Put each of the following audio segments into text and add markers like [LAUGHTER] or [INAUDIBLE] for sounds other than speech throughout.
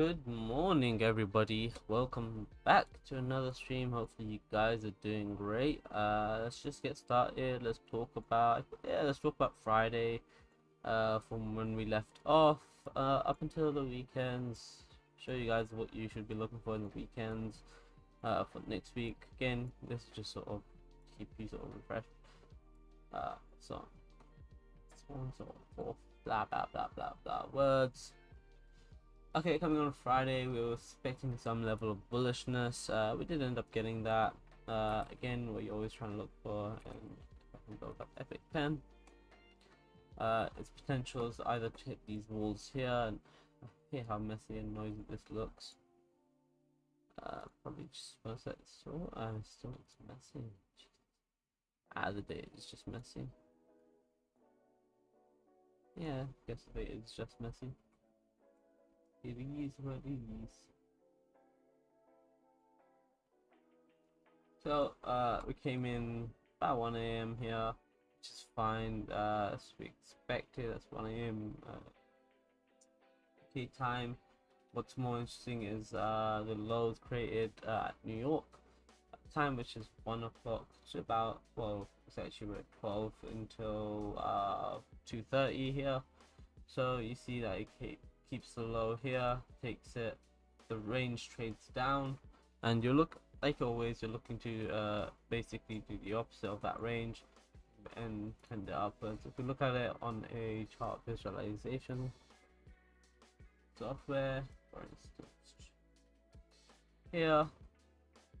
Good morning, everybody. Welcome back to another stream. Hopefully, you guys are doing great. Uh, let's just get started. Let's talk about yeah. Let's talk about Friday, uh, from when we left off, uh, up until the weekends. Show you guys what you should be looking for in the weekends, uh, for next week. Again, this is just sort of keep you sort of refreshed. Uh, so, so on, so forth. Blah blah blah blah blah words. Okay, coming on Friday, we were expecting some level of bullishness. Uh, we did end up getting that. Uh, again, what you're always trying to look for, and build up Epic Pen. Uh, its potential is either to hit these walls here, and I hate how messy and noisy this looks. Uh, probably just set this so uh, still it's messy. Ah, the date is just messy. Yeah, I guess date is just messy. It is. So, uh, we came in about 1 a.m. here, which is fine, uh, as we expected, that's 1 a.m. Uh, okay time. What's more interesting is, uh, the lows created, uh, at New York, time which is 1 o'clock to about, well, it's actually at 12 until, uh, 2.30 here. So, you see that it keeps the low here, takes it, the range trades down, and you look like always you're looking to uh, basically do the opposite of that range and tend it upwards. If we look at it on a chart visualization software, for instance, here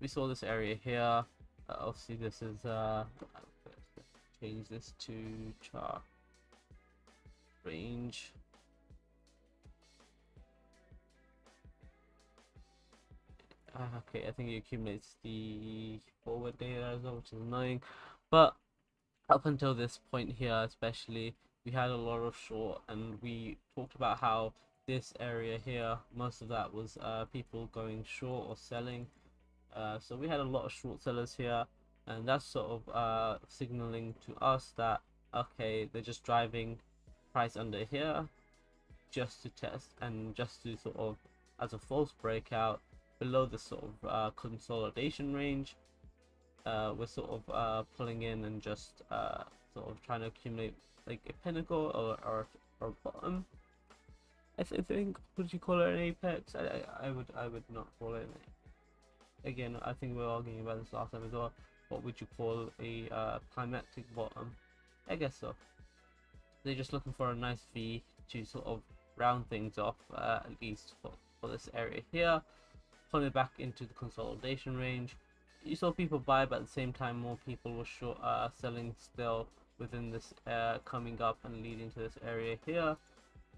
we saw this area here. Uh, obviously, this is uh, change this to chart range okay, I think it accumulates the forward data as well, which is annoying. But up until this point here, especially, we had a lot of short, and we talked about how this area here, most of that was uh, people going short or selling. Uh, so we had a lot of short sellers here, and that's sort of uh, signaling to us that okay, they're just driving price under here just to test and just to sort of as a false breakout below the sort of uh, consolidation range. Uh, we're sort of uh, pulling in and just uh, sort of trying to accumulate like a pinnacle or or, or bottom. I, th I think would you call it an apex? I, I, I would I would not call it. Again, I think we were arguing about this last time as well. What would you call a uh, climactic bottom? I guess so. They're just looking for a nice V to sort of round things off, uh, at least for, for this area here coming back into the consolidation range. You saw people buy, but at the same time, more people were short, uh, selling still within this uh, coming up and leading to this area here.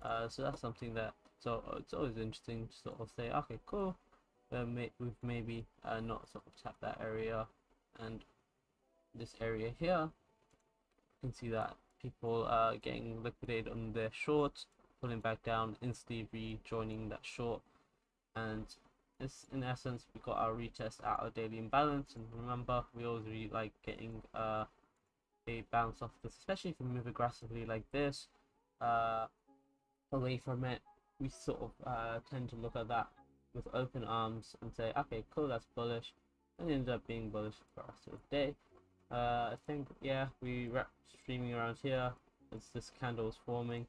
Uh, so that's something that so it's always interesting to sort of say, okay, cool. Uh, may we've maybe uh, not sort of tapped that area and this area here. You can see that people are getting liquidated on their shorts, pulling back down, instantly rejoining that short, and this in essence we got our retest out of daily imbalance and remember we always really like getting uh, a bounce off this especially if we move aggressively like this uh, away from it. We sort of uh, tend to look at that with open arms and say okay cool that's bullish and it ended up being bullish for us of the day. Uh, I think yeah we were streaming around here as this candle was forming.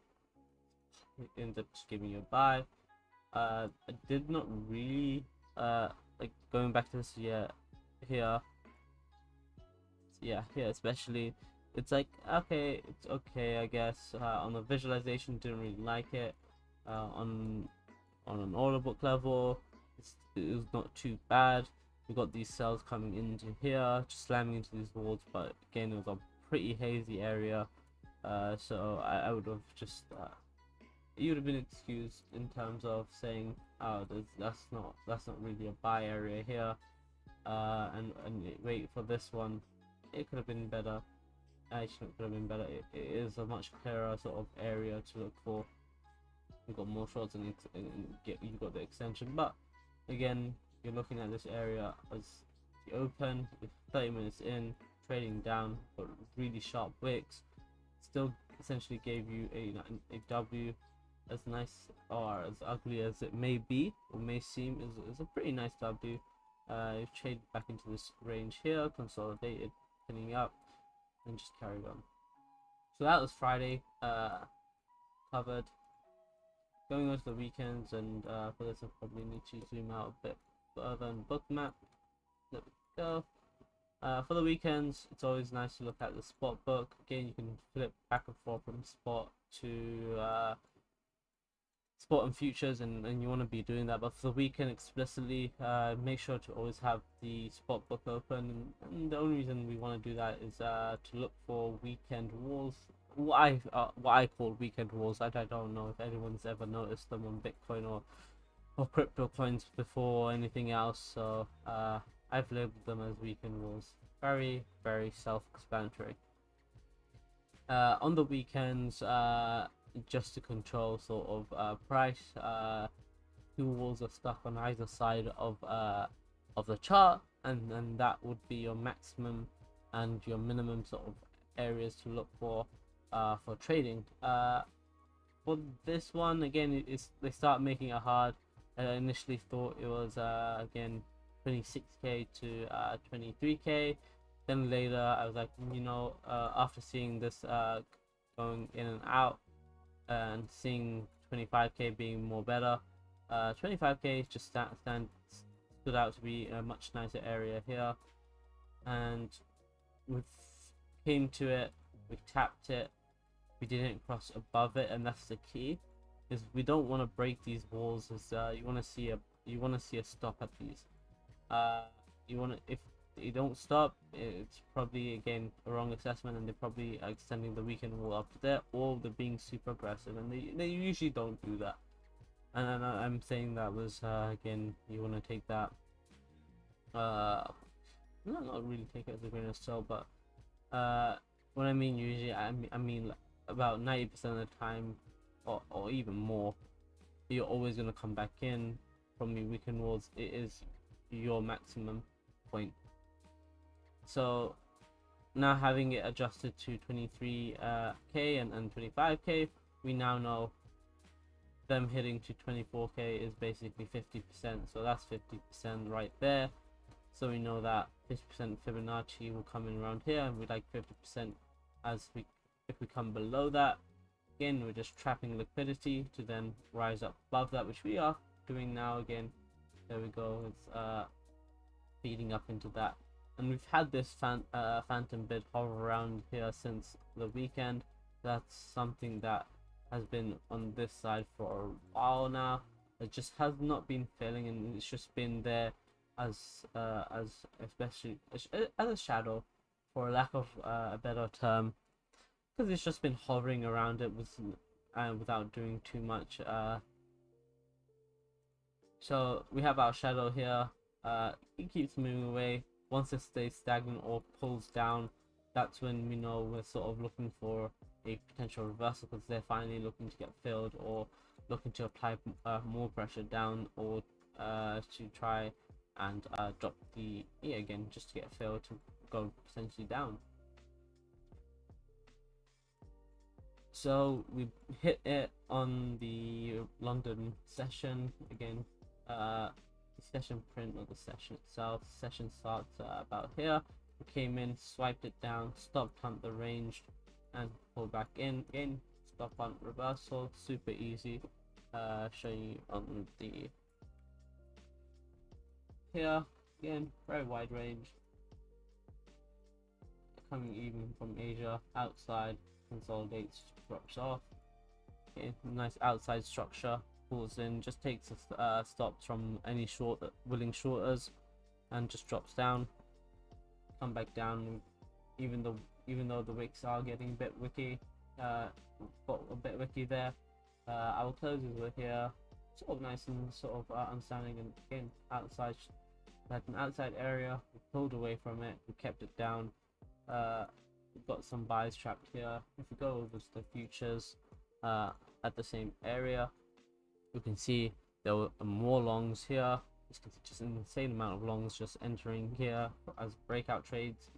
It ended up just giving you a buy uh, I did not really uh, like going back to this yeah here. Yeah here especially. It's like okay it's okay I guess. Uh, on the visualization didn't really like it. Uh, on on an order book level it was not too bad. We got these cells coming into here just slamming into these walls but again it was a pretty hazy area. Uh, so I, I would have just uh, you would have been excused in terms of saying, "Oh, that's not that's not really a buy area here," uh, and and wait for this one. It could have been better. Actually, it could have been better. It, it is a much clearer sort of area to look for. You've got more shots and, and get you got the extension, but again, you're looking at this area as the open with 30 minutes in, trading down, but really sharp wicks. Still, essentially gave you a a W as nice or as ugly as it may be or may seem, is, is a pretty nice W. Uh, trade back into this range here, consolidated, pinning up, and just carried on. So that was Friday, uh, covered. Going on to the weekends, and uh, for this I probably need to zoom out a bit further on Bookmap. There we go. Uh, for the weekends, it's always nice to look at the spot book. Again, you can flip back and forth from spot to uh, spot and futures, and, and you want to be doing that. But for the weekend, explicitly, uh, make sure to always have the spot book open. And, and the only reason we want to do that is uh, to look for weekend walls. What I uh, what I call weekend walls. I, I don't know if anyone's ever noticed them on Bitcoin or or crypto coins before anything else. So uh, I've labeled them as weekend walls. Very, very self-explanatory. Uh, on the weekends, uh, just to control sort of uh, price, uh, two walls are stuck on either side of uh, of the chart, and and that would be your maximum and your minimum sort of areas to look for uh, for trading. Uh, for this one, again, they start making it hard. I initially thought it was uh, again 26k to uh, 23k. Then later, I was like, you know, uh, after seeing this uh, going in and out and seeing 25k being more better, uh, 25k just stand, stand stood out to be a much nicer area here. And we came to it, we tapped it, we didn't cross above it, and that's the key. Is we don't want to break these walls. As uh, you want to see a you want to see a stop at these uh, you want to if you don't stop. It's probably again a wrong assessment and they're probably extending the weekend wall up there or they're being super aggressive and they, they usually don't do that. And, i'm saying that was uh, again you want to take that uh not, not really take it as a grain of salt but uh what i mean usually i mean, I mean about 90 percent of the time or, or even more you're always going to come back in from your weekend walls it is your maximum point. So now having it adjusted to 23k uh, and, and 25k, we now know them hitting to 24k is basically 50%. So that's 50% right there. So we know that 50% Fibonacci will come in around here and we like 50% as we if we come below that again we're just trapping liquidity to then rise up above that which we are doing now again there we go it's uh feeding up into that and we've had this fan uh, phantom bid hover around here since the weekend that's something that has been on this side for a while now it just has not been failing and it's just been there as uh, as especially as a shadow for lack of uh, a better term because it's just been hovering around it with uh, without doing too much uh, so we have our shadow here. Uh, it keeps moving away. Once it stays stagnant or pulls down, that's when we know we're sort of looking for a potential reversal because they're finally looking to get filled or looking to apply uh, more pressure down or uh, to try and uh, drop the E again just to get filled to go potentially down. So we hit it on the London session again uh, session print of the session itself. Session starts uh, about here. We came in, swiped it down, stopped hunt the range, and pull back in. Again, stop hunt reversal, super easy. Uh, showing you on the here again, very wide range. Coming even from Asia, outside consolidates, drops off. Okay, nice outside structure pulls in, just takes uh, stops from any short willing shorters, and just drops down. Come back down, even though even though the wicks are getting a bit wicky, uh, a bit wicky there. Uh, our closes were here, sort of nice and sort of uh, understanding, and again outside, had an outside area. We pulled away from it, we kept it down. Uh, we've got some buys trapped here. If we go over to the futures, uh, at the same area you can see there were more longs here just an insane amount of longs just entering here as breakout trades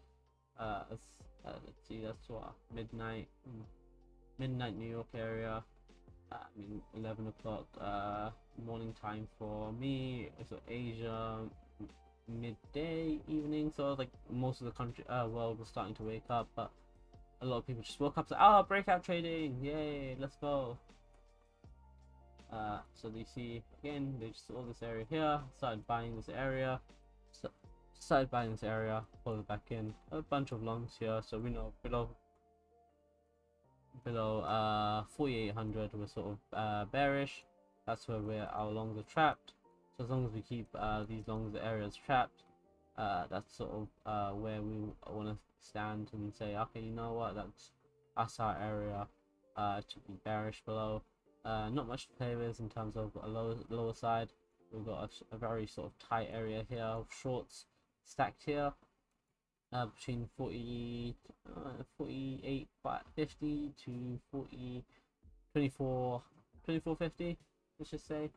uh, as, uh, let's see that's what midnight midnight New York area uh, I mean 11 o'clock uh, morning time for me. So Asia midday evening. So like most of the country uh, world was starting to wake up, but a lot of people just woke up. So oh, breakout trading! Yay! Let's go. Uh, so they see again, they saw this area here, started buying this area, started buying this area, pull it back in. A bunch of longs here, so we know below below uh 4800 we're sort of uh, bearish. That's where we're our longs are trapped. So as long as we keep uh, these longs areas trapped, uh, that's sort of uh, where we want to stand and say, okay, you know what, that's us our area uh, to be bearish below. Uh, not much to play with in terms of a lower lower side. We've got a, a very sort of tight area here of shorts stacked here uh, between 40, uh, 48, 50 to 40, 24, 2450, let's just say.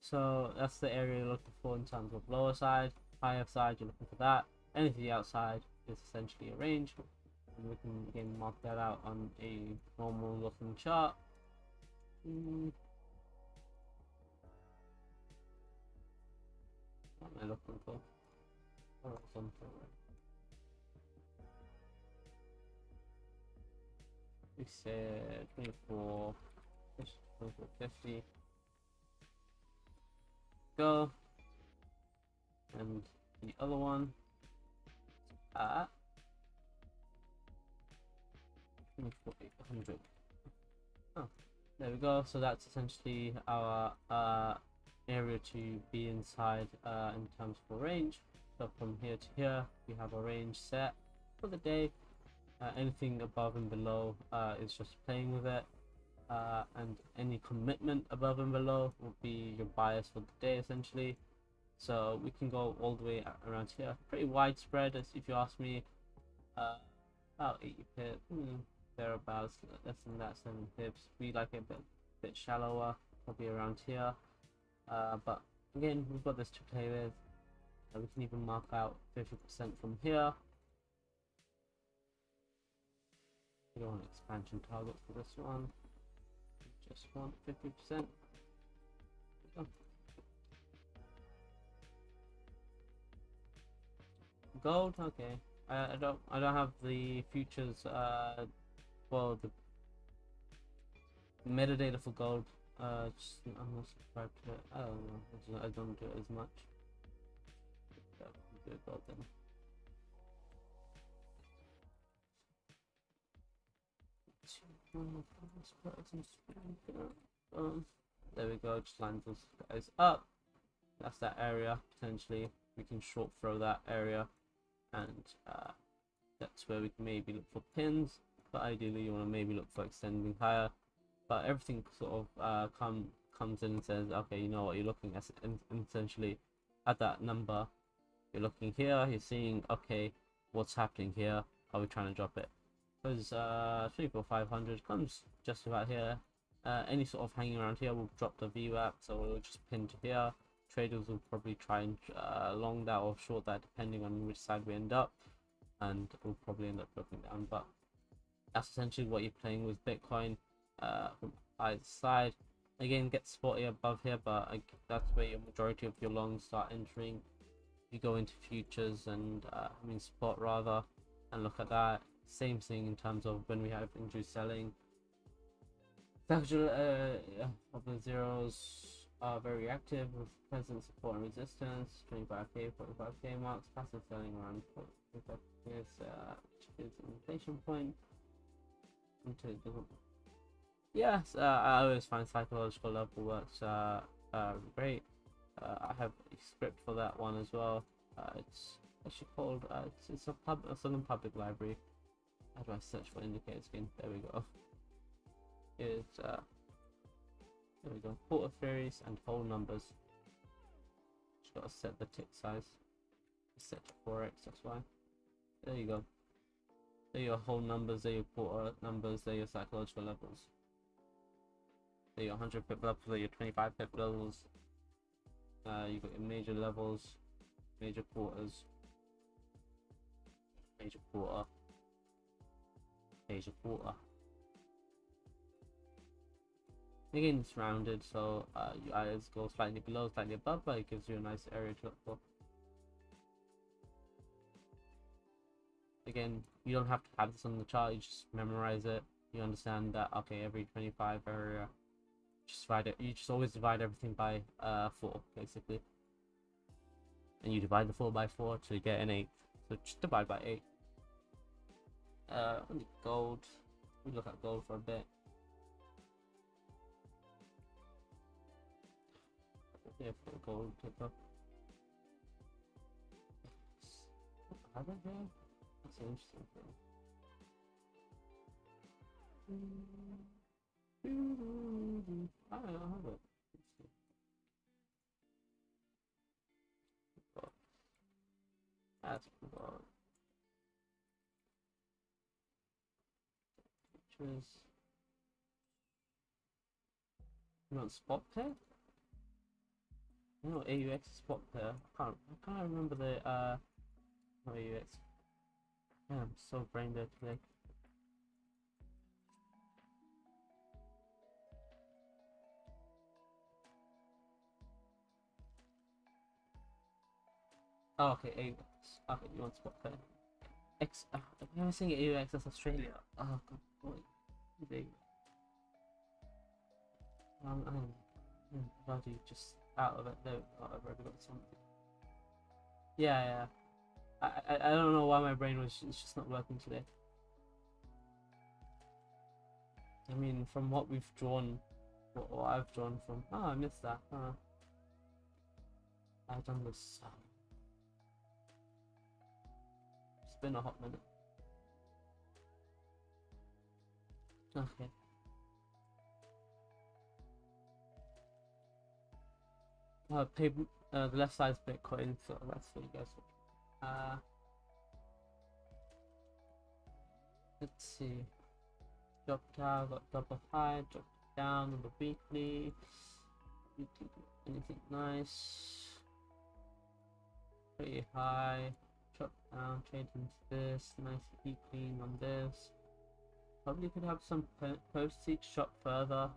So that's the area you're looking for in terms of lower side, higher side, you're looking for that. Anything outside is essentially a range. And we can again mark that out on a normal looking chart. Mm. What am I looking for? Horizontal. We said 24, 50. Go. And the other one at 24,800. Oh, there we go. So that's essentially our uh, area to be inside uh, in terms of range. So from here to here, we have a range set for the day. Uh, anything above and below uh, is just playing with it. Uh, and any commitment above and below will be your bias for the day essentially. So we can go all the way around here. Pretty widespread, as if you ask me. Uh, about 80 pips, hmm, thereabouts, less than that, 7 pips. We like it a bit, bit shallower, probably around here. Uh, but again, we've got this to play with. Uh, we can even mark out 50% from here. We don't want an expansion target for this one. We just want 50%. Gold, okay. I, I don't I don't have the futures uh well the metadata for gold. Uh just I'm not subscribed to it. I don't know. I don't do it as much. Do gold then. Um, there we go, just lines those guys up. That's that area, potentially. We can short throw that area and uh, that's where we can maybe look for pins but ideally you want to maybe look for extending higher. But everything sort of uh, come comes in and says okay you know what you're looking at essentially at that number you're looking here you're seeing okay what's happening here? Are we trying to drop it? Because uh 500 comes just about here. Uh, any sort of hanging around here will drop the VWAP so we'll just pin to here. Traders will probably try and uh, long that or short that depending on which side we end up and we'll probably end up dropping down but that's essentially what you're playing with bitcoin uh, from either side. Again get spotty above here but uh, that's where your majority of your longs start entering. You go into futures and uh, i mean spot rather and look at that. Same thing in terms of when we have introduced selling. Actual uh, of the zeros are very active with present support and resistance, 25k, 45k marks, passive selling around 45 years, uh, which is an inflation point. Yes, uh, I always find psychological level works uh, uh, great. I have a script for that one as well. Uh, it's actually called, uh, it's, it's a, pub, a Southern Public Library. How do I search for indicators again? There we go. It's uh, there we go. Quarter theories and whole numbers. Just gotta set the tick size. set to 4x, that's why. There you go. There are your whole numbers, there are your quarter numbers, there are your psychological levels. There are your 100 pip levels, there are your 25 pip levels. Uh, you've got your major levels, major quarters, major quarter, major quarter. Again, it's rounded, so uh, you either go slightly below, slightly above, but it gives you a nice area to look for. Again, you don't have to have this on the chart, you just memorize it. You understand that, okay, every 25 area, just divide it, you just always divide everything by uh, 4, basically. And you divide the 4 by 4 to get an 8. So just divide by 8. Uh, gold. We look at gold for a bit. Yeah, for gold there? That's interesting thing. I don't know how it. That's cool. Pictures. You want spot pair? You know AUX spot pair. I can't I can't remember the uh AUX. Yeah, I'm so brain dead today. Oh, okay, AUX. Okay, you want spot pair. X. Uh, I'm saying AUX, that's Australia. Oh, god, boy. Big. Um, um, um, bloody just out of it I've already got something. Yeah, yeah. I, I, don't know why my brain was it's just not working today. I mean, from what we've drawn, what, what I've drawn from. Oh, I missed that. Huh. I've done this. Um, it's been a hot minute. Okay. Uh, pay, uh, the left side's Bitcoin, so that's what you guys. Uh, let's see. Drop down, got double high, drop down the weekly. Anything nice? Pretty high. Drop down, trade into this. Nice e clean on this. Probably could have some post seek shot further.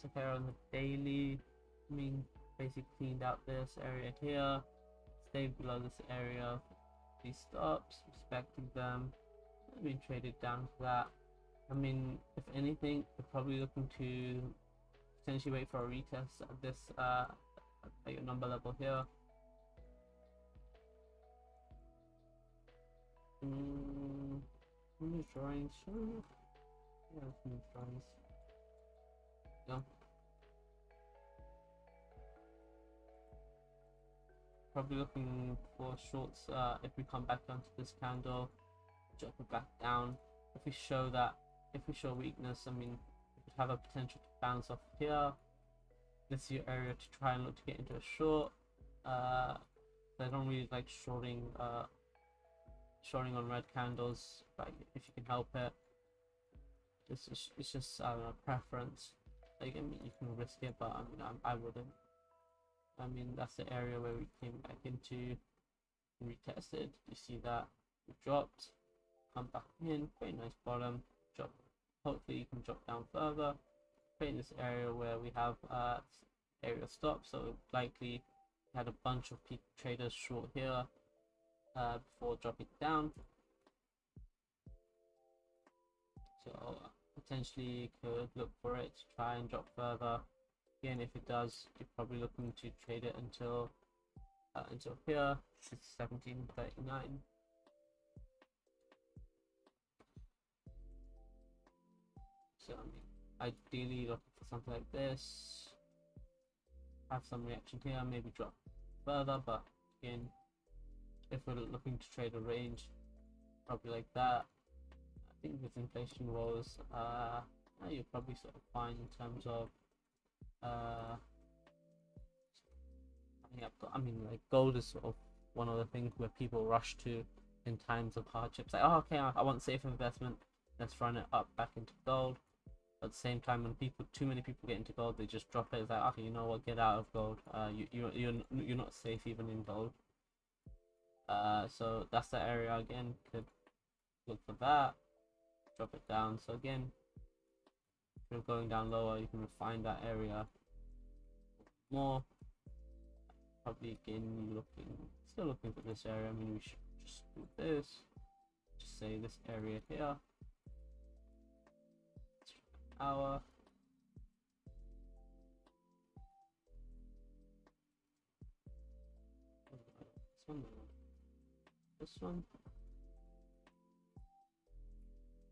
Took care on the daily. I mean, basically cleaned out this area here. Stayed below this area. These stops, respecting them. I traded down for that. I mean, if anything, we're probably looking to potentially wait for a retest at this uh, at your number level here. Mm, drawings, sure. Yeah, drawings. Probably looking for shorts uh, if we come back down to this candle, drop it back down. If we show that, if we show weakness, I mean, we could have a potential to bounce off here. This is your area to try and look to get into a short. Uh, I don't really like shorting uh, showing on red candles, but if you can help it, it's just, it's just know, preference. Like, I mean, you can risk it, but I mean, I, I wouldn't. I mean, that's the area where we came back into and retested. You see that we dropped, come back in, very nice bottom, drop. Hopefully, you can drop down further. Create this area where we have uh area stop, so likely had a bunch of peak traders short here uh, before dropping down. So potentially could look for it to try and drop further. Again, if it does, you're probably looking to trade it until uh, until here. It's 1739. So I mean, ideally looking for something like this. Have some reaction here, maybe drop further, but again, if we're looking to trade a range, probably like that. I think with inflation woes, uh, you're probably sort of fine in terms of. Uh, I mean, like gold is sort of one of the things where people rush to in times of hardships. Like, oh, okay, I, I want safe investment. Let's run it up back into gold. At the same time, when people, too many people get into gold, they just drop it. It's like, okay, you know what? Get out of gold. Uh, you you you're you're not safe even in gold. Uh, so that's the area again. Could look for that. Drop it down. So again, going down lower, you can refine that area more. Probably again looking, still looking for this area. I mean, we should just do this. Just say this area here. Our. This one.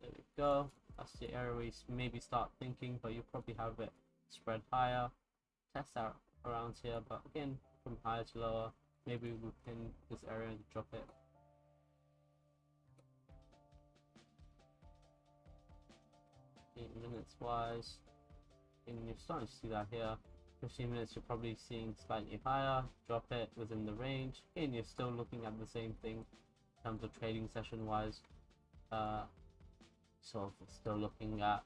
There we go. That's the area where you maybe start thinking, but you probably have it spread higher. Test out around here, but again, from higher to lower, maybe within this area and drop it. minutes wise, and you're starting to see that here. 15 minutes, you're probably seeing slightly higher, drop it within the range. Again, you're still looking at the same thing in terms of trading session wise. Uh, so still looking at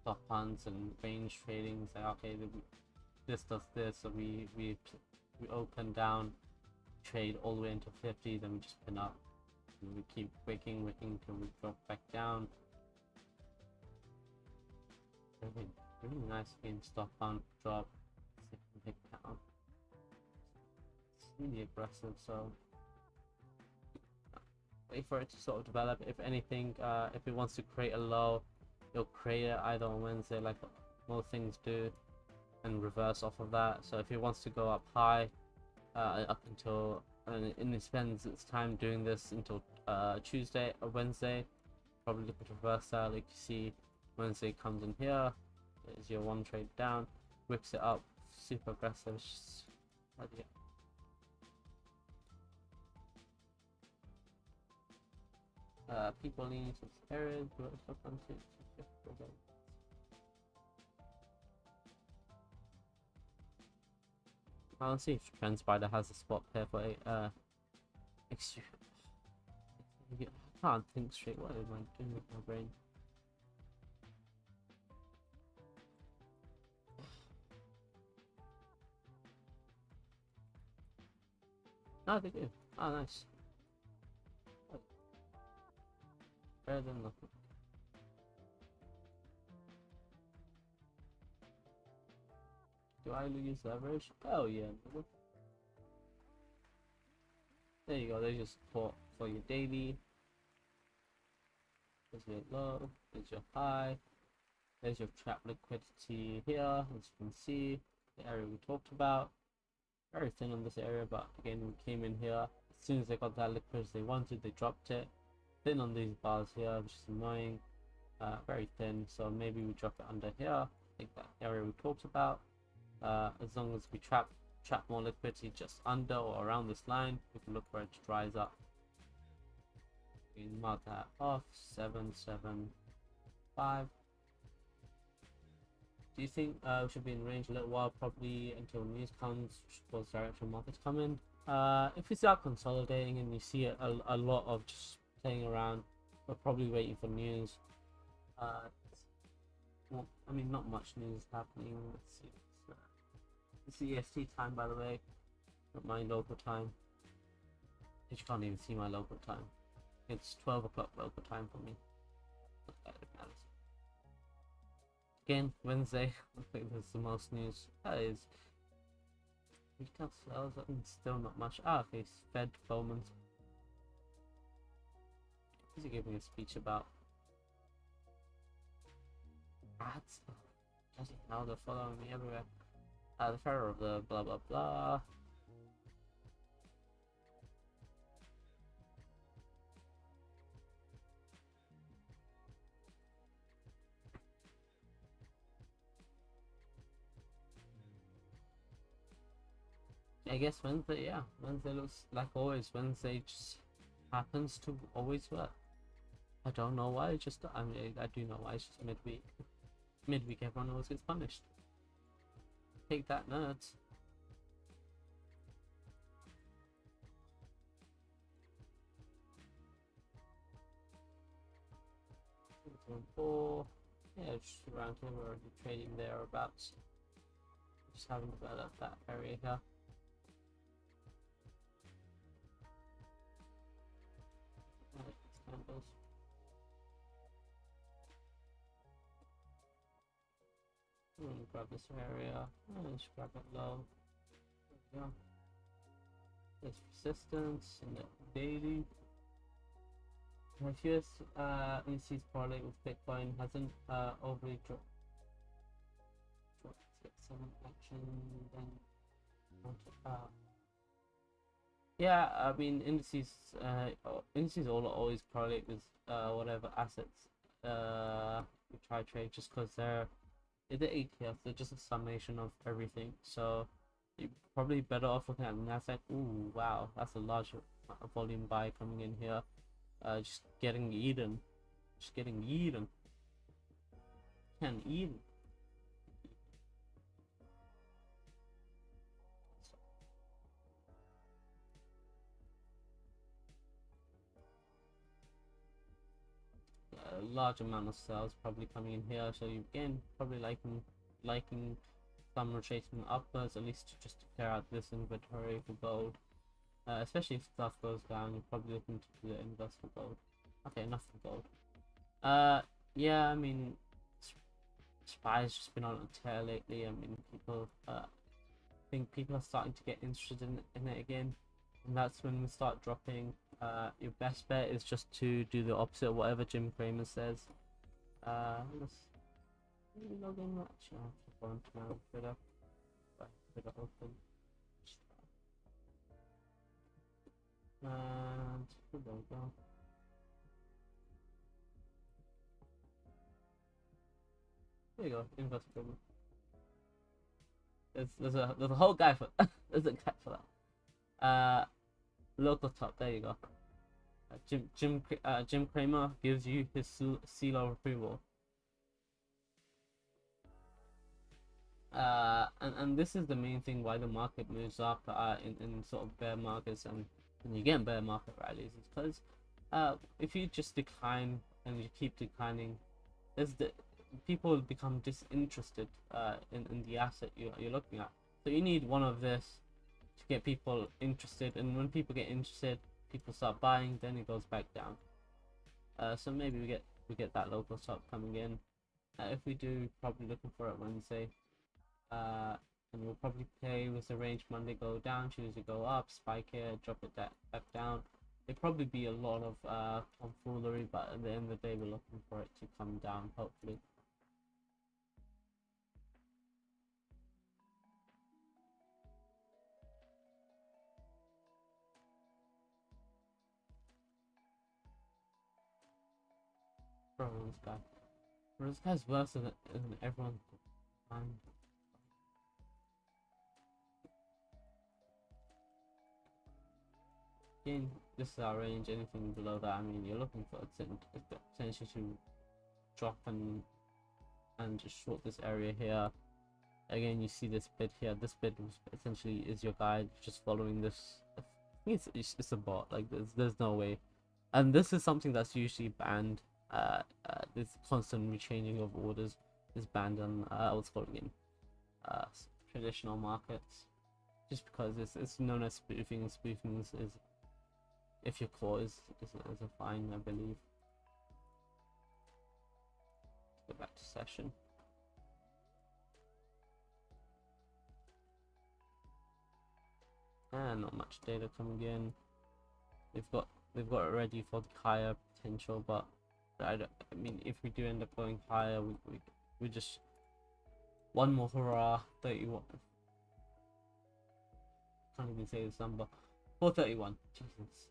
stop hunts and range trading. Say, okay, this does this, so we we we open down, trade all the way into 50, then we just pin up. And we keep wicking, wicking till we drop back down. Really, really nice again. Stop hunt, drop, pick down. It's really aggressive, so for it to sort of develop. If anything, uh, if it wants to create a low, it'll create it either on Wednesday, like most things do, and reverse off of that. So if it wants to go up high, uh, up until and it spends its time doing this until uh, Tuesday or Wednesday, probably looking to reverse that. Like you see, Wednesday comes in here, here, is your one trade down, wicks it up, super aggressive. Uh, people to this area, do it stuff onto I'll see if Transpider has a spot pair for a uh extra I can't think straight what am I doing with my brain? Oh, they do. Oh, nice. Better than nothing. Do I lose leverage? Oh yeah. There you go, there's your support for your daily. There's your low, there's your high, there's your trap liquidity here, as you can see, the area we talked about. Very thin on this area, but again, we came in here. As soon as they got that liquidity they wanted, they dropped it thin on these bars here, which is annoying. Uh, very thin, so maybe we drop it under here. Think that area we talked about. Uh, as long as we trap trap more liquidity just under or around this line, we can look where it dries up. We mark that off. Seven, seven, five. Do you think uh, we should be in range a little while, probably until news comes, towards directional markets come in? Uh, if we start consolidating and you see a, a lot of just playing around. We're probably waiting for news. Uh, well, I mean, not much news happening. Let's see. It's, uh, EST time, by the way, not my local time. You can't even see my local time. It's 12 o'clock local time for me. Again, Wednesday. [LAUGHS] I think there's the most news. That is retail sales. Still not much. Ah, okay. Fed Bowman's He's giving a speech about rats. Bloody hell, they're following me everywhere. Uh, the pharaoh of the blah blah blah. I guess Wednesday, yeah. Wednesday looks like always. Wednesday just happens to always work. I don't know why. It's just I mean I do know why. It's just midweek. Midweek, everyone always gets punished. Take that, nerds. Four. Yeah, just around here we're already trading thereabouts. Just haven't developed that area here. Right, grab this area. And let's grab it low. There we go. There's resistance and daily. My first uh, indices parlay with Bitcoin hasn't uh, overly dropped. Let's get some action then. Uh, yeah, I mean indices. Uh, indices all always correlate with uh, whatever assets uh, we try to trade, just because they're they're ETF. They're just a summation of everything. So you're probably better off looking at Nasdaq. Ooh, wow, that's a large volume buy coming in here. Uh, just getting eaten, just getting eaten. Can eaten. Large amount of sales probably coming in here. So you again probably liking liking some rotation upwards at least just to clear out this inventory for gold. Uh, especially if stuff goes down you're probably looking to do the invest for gold. Okay enough for gold. Uh yeah i mean spy's just been on a tear lately. I mean people uh I think people are starting to get interested in, in it again. And that's when we start dropping. Uh, your best bet is just to do the opposite of whatever Jim Cramer says. Uh, let's let log in. Actually, I have to go into my own Twitter. I open. And there we go. There you go, Inverse Cramer. There's there's a there's a whole guy for [LAUGHS] there's a guy for that. Uh, local top. There you go. Uh, Jim Jim uh, Jim Cramer gives you his seal, seal of approval. Uh, and, and this is the main thing why the market moves up uh, in, in sort of bear markets and, and you get bear market rallies is because uh, if you just decline and you keep declining, there's the people become disinterested uh, in, in the asset you, you're looking at. So you need one of this to get people interested and when people get interested people start buying then it goes back down. Uh, so maybe we get we get that local stop coming in. Uh, if we do probably looking for it Wednesday. Uh, and we'll probably play with the range Monday go down Tuesday go up spike here drop it that back down. It'd probably be a lot of uh, tomfoolery but at the end of the day we're looking for it to come down hopefully Bro, this guy. Bro, this guy's worse than, than everyone. Again, this is our range. Anything below that, I mean, you're looking for a potential to drop and and just short this area here. Again, you see this bit here. This bit essentially is your guide. Just following this. It's it's, it's a bot. Like there's there's no way. And this is something that's usually banned uh, uh, this constant rechanging of orders is banned on uh, what's called in uh, traditional markets, just because it's, it's known as spoofing. and Spoofing is, is if your core is, is, is a fine, I believe. Go back to session. And not much data coming in. They've got they've got it ready for the higher potential, but I, don't, I mean, if we do end up going higher, we we, we just one more hurrah, thirty-one. Can't even say this number. Four thirty-one. Jesus.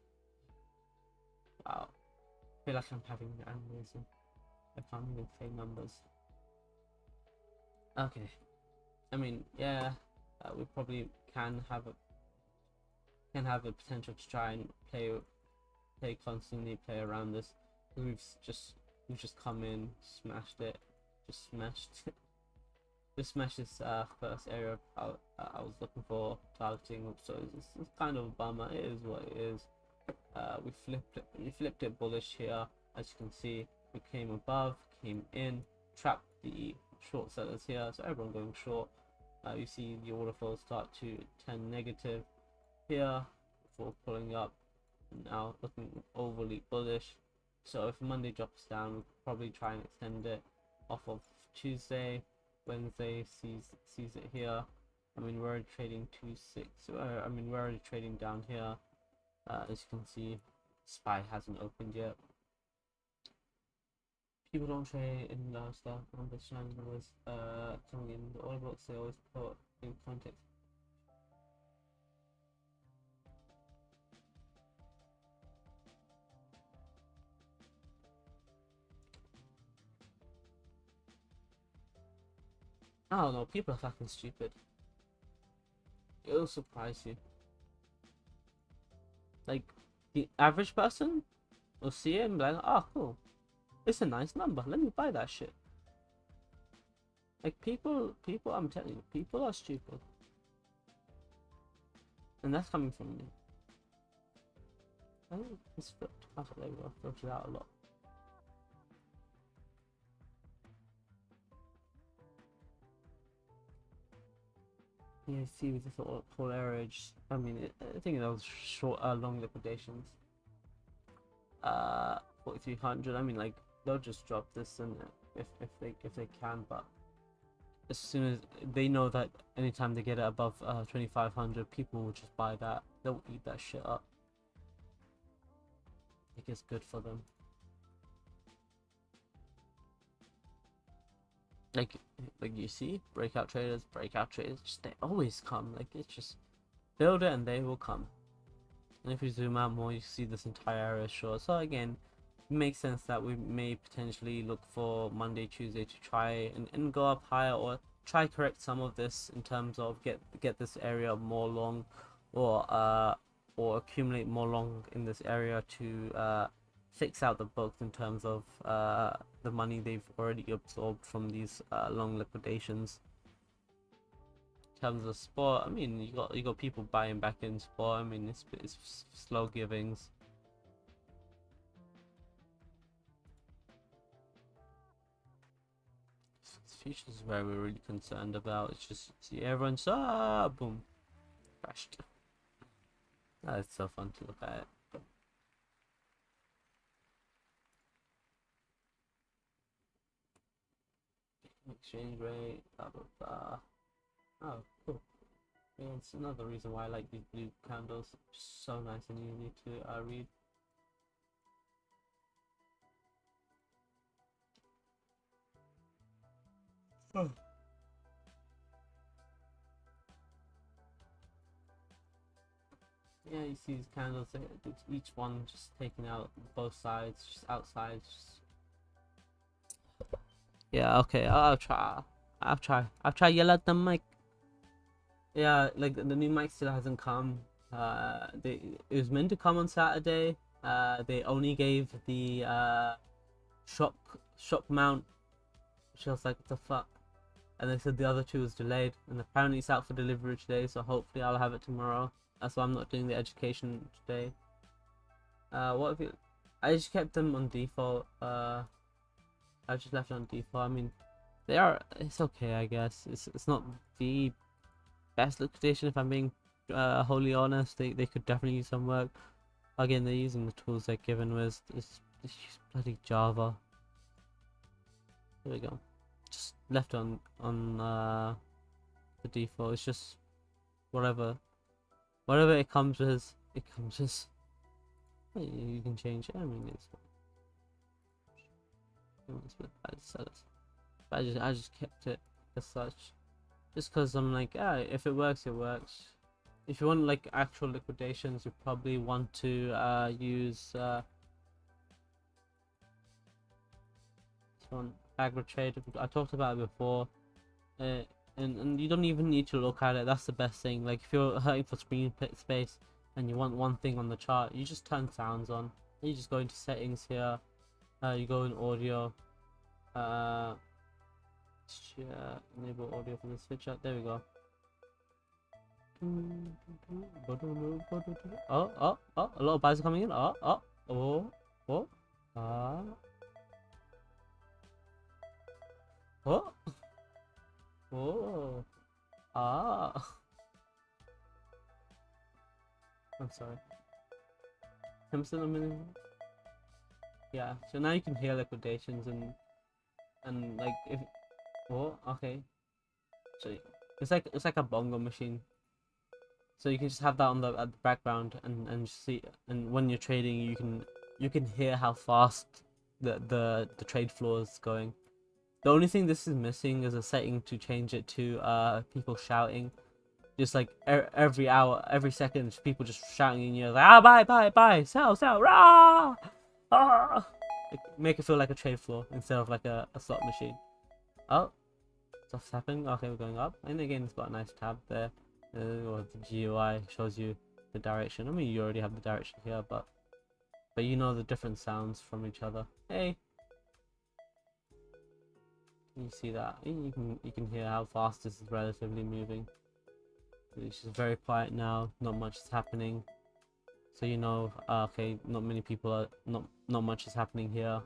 Wow. I feel like I'm having an aneurysm. I can't even say numbers. Okay. I mean, yeah, uh, we probably can have a can have the potential to try and play play constantly, play around this. We've just we've just come in, smashed it, just smashed, [LAUGHS] just smashed this uh, first area I, I was looking for targeting. So it's, it's kind of a bummer. It is what it is. Uh, we flipped it, we flipped it bullish here, as you can see. We came above, came in, trapped the short sellers here. So everyone going short. Uh, you see the order flow start to turn negative here before pulling up. Now looking overly bullish. So if Monday drops down, we'll probably try and extend it off of Tuesday. Wednesday sees sees it here. I mean, we're trading two six. Uh, I mean, we're already trading down here. Uh, as you can see, SPY hasn't opened yet. People don't trade in stuff on the channel. Uh, coming in the order books, they always put in context I don't know, people are fucking stupid. It'll surprise you. Like, the average person will see it and be like, oh, cool. It's a nice number. Let me buy that shit. Like, people, people, I'm telling you, people are stupid. And that's coming from me. I think it's flipped. I thought they were filtered out a lot. Yeah, see with the sort of full average. I mean, I think those short, uh, long liquidations. Uh, 4300. I mean, like they'll just drop this and if if they if they can, but as soon as they know that anytime they get it above uh 2500, people will just buy that. They'll eat that shit up. I think it's good for them. Like like you see breakout traders breakout traders just they always come like it's just build it and they will come. And if you zoom out more you see this entire area short so again it makes sense that we may potentially look for monday tuesday to try and, and go up higher or try correct some of this in terms of get get this area more long or uh or accumulate more long in this area to uh fix out the books in terms of uh, the money they've already absorbed from these uh, long liquidations. In terms of spot, I mean, you got you got people buying back in spot. I mean, it's, it's slow givings. Futures is where we're really concerned about. It's just see everyone's ah boom crashed. That's so fun to look at. Exchange rate, blah blah blah. Oh, cool. It's another reason why I like these blue candles. So nice and easy to uh, read. Oh. Yeah, you see these candles, each one just taking out both sides, just outside, just yeah, okay, I'll try. I'll try. I'll try yell at the mic. Yeah, like the new mic still hasn't come. Uh, they it was meant to come on Saturday. Uh, they only gave the uh shock shock mount. I was like, what the fuck? And they said the other two was delayed, and apparently it's out for delivery today. So hopefully I'll have it tomorrow. That's why I'm not doing the education today. Uh, what if you? I just kept them on default. Uh. I just left it on default. I mean, they are. It's okay, I guess. It's it's not the best liquidation if I'm being uh, wholly honest. They they could definitely use some work. Again, they're using the tools they're given with. It's, it's bloody Java. There we go. Just left on on uh, the default. It's just whatever, whatever it comes with. It comes with. You can change it. I mean, it's I just I just kept it as such, just because I'm like, ah, if it works, it works. If you want like actual liquidations, you probably want to uh, use uh, this one. I talked about it before. Uh, and, and you don't even need to look at it that's the best thing like if you're hurting for screen space and you want one thing on the chart you just turn sounds on you just go into settings here uh, you go in audio. Uh yeah, enable audio from the switch out. There we go. Oh oh oh a lot of buys coming in. Oh oh oh oh ah oh. Oh ah. I'm sorry. I'm still a minute yeah so now you can hear liquidations and and like if oh okay So it's like it's like a bongo machine. So you can just have that on the at the background and and see and when you're trading you can you can hear how fast the the the trade floor is going. The only thing this is missing is a setting to change it to uh people shouting. Just like er every hour, every second, people just shouting in your like, ah, buy, buy, buy, sell, sell, rah, ah. Make it feel like a trade floor instead of like a, a slot machine. Oh, stuff's happening. Okay, we're going up. And again, it's got a nice tab there. Uh, or the GUI shows you the direction. I mean, you already have the direction here, but but you know the different sounds from each other. Hey, Can you see that? You can you can hear how fast this is relatively moving. It's just very quiet now. Not much is happening. So you know, uh, okay, not many people are not not much is happening here.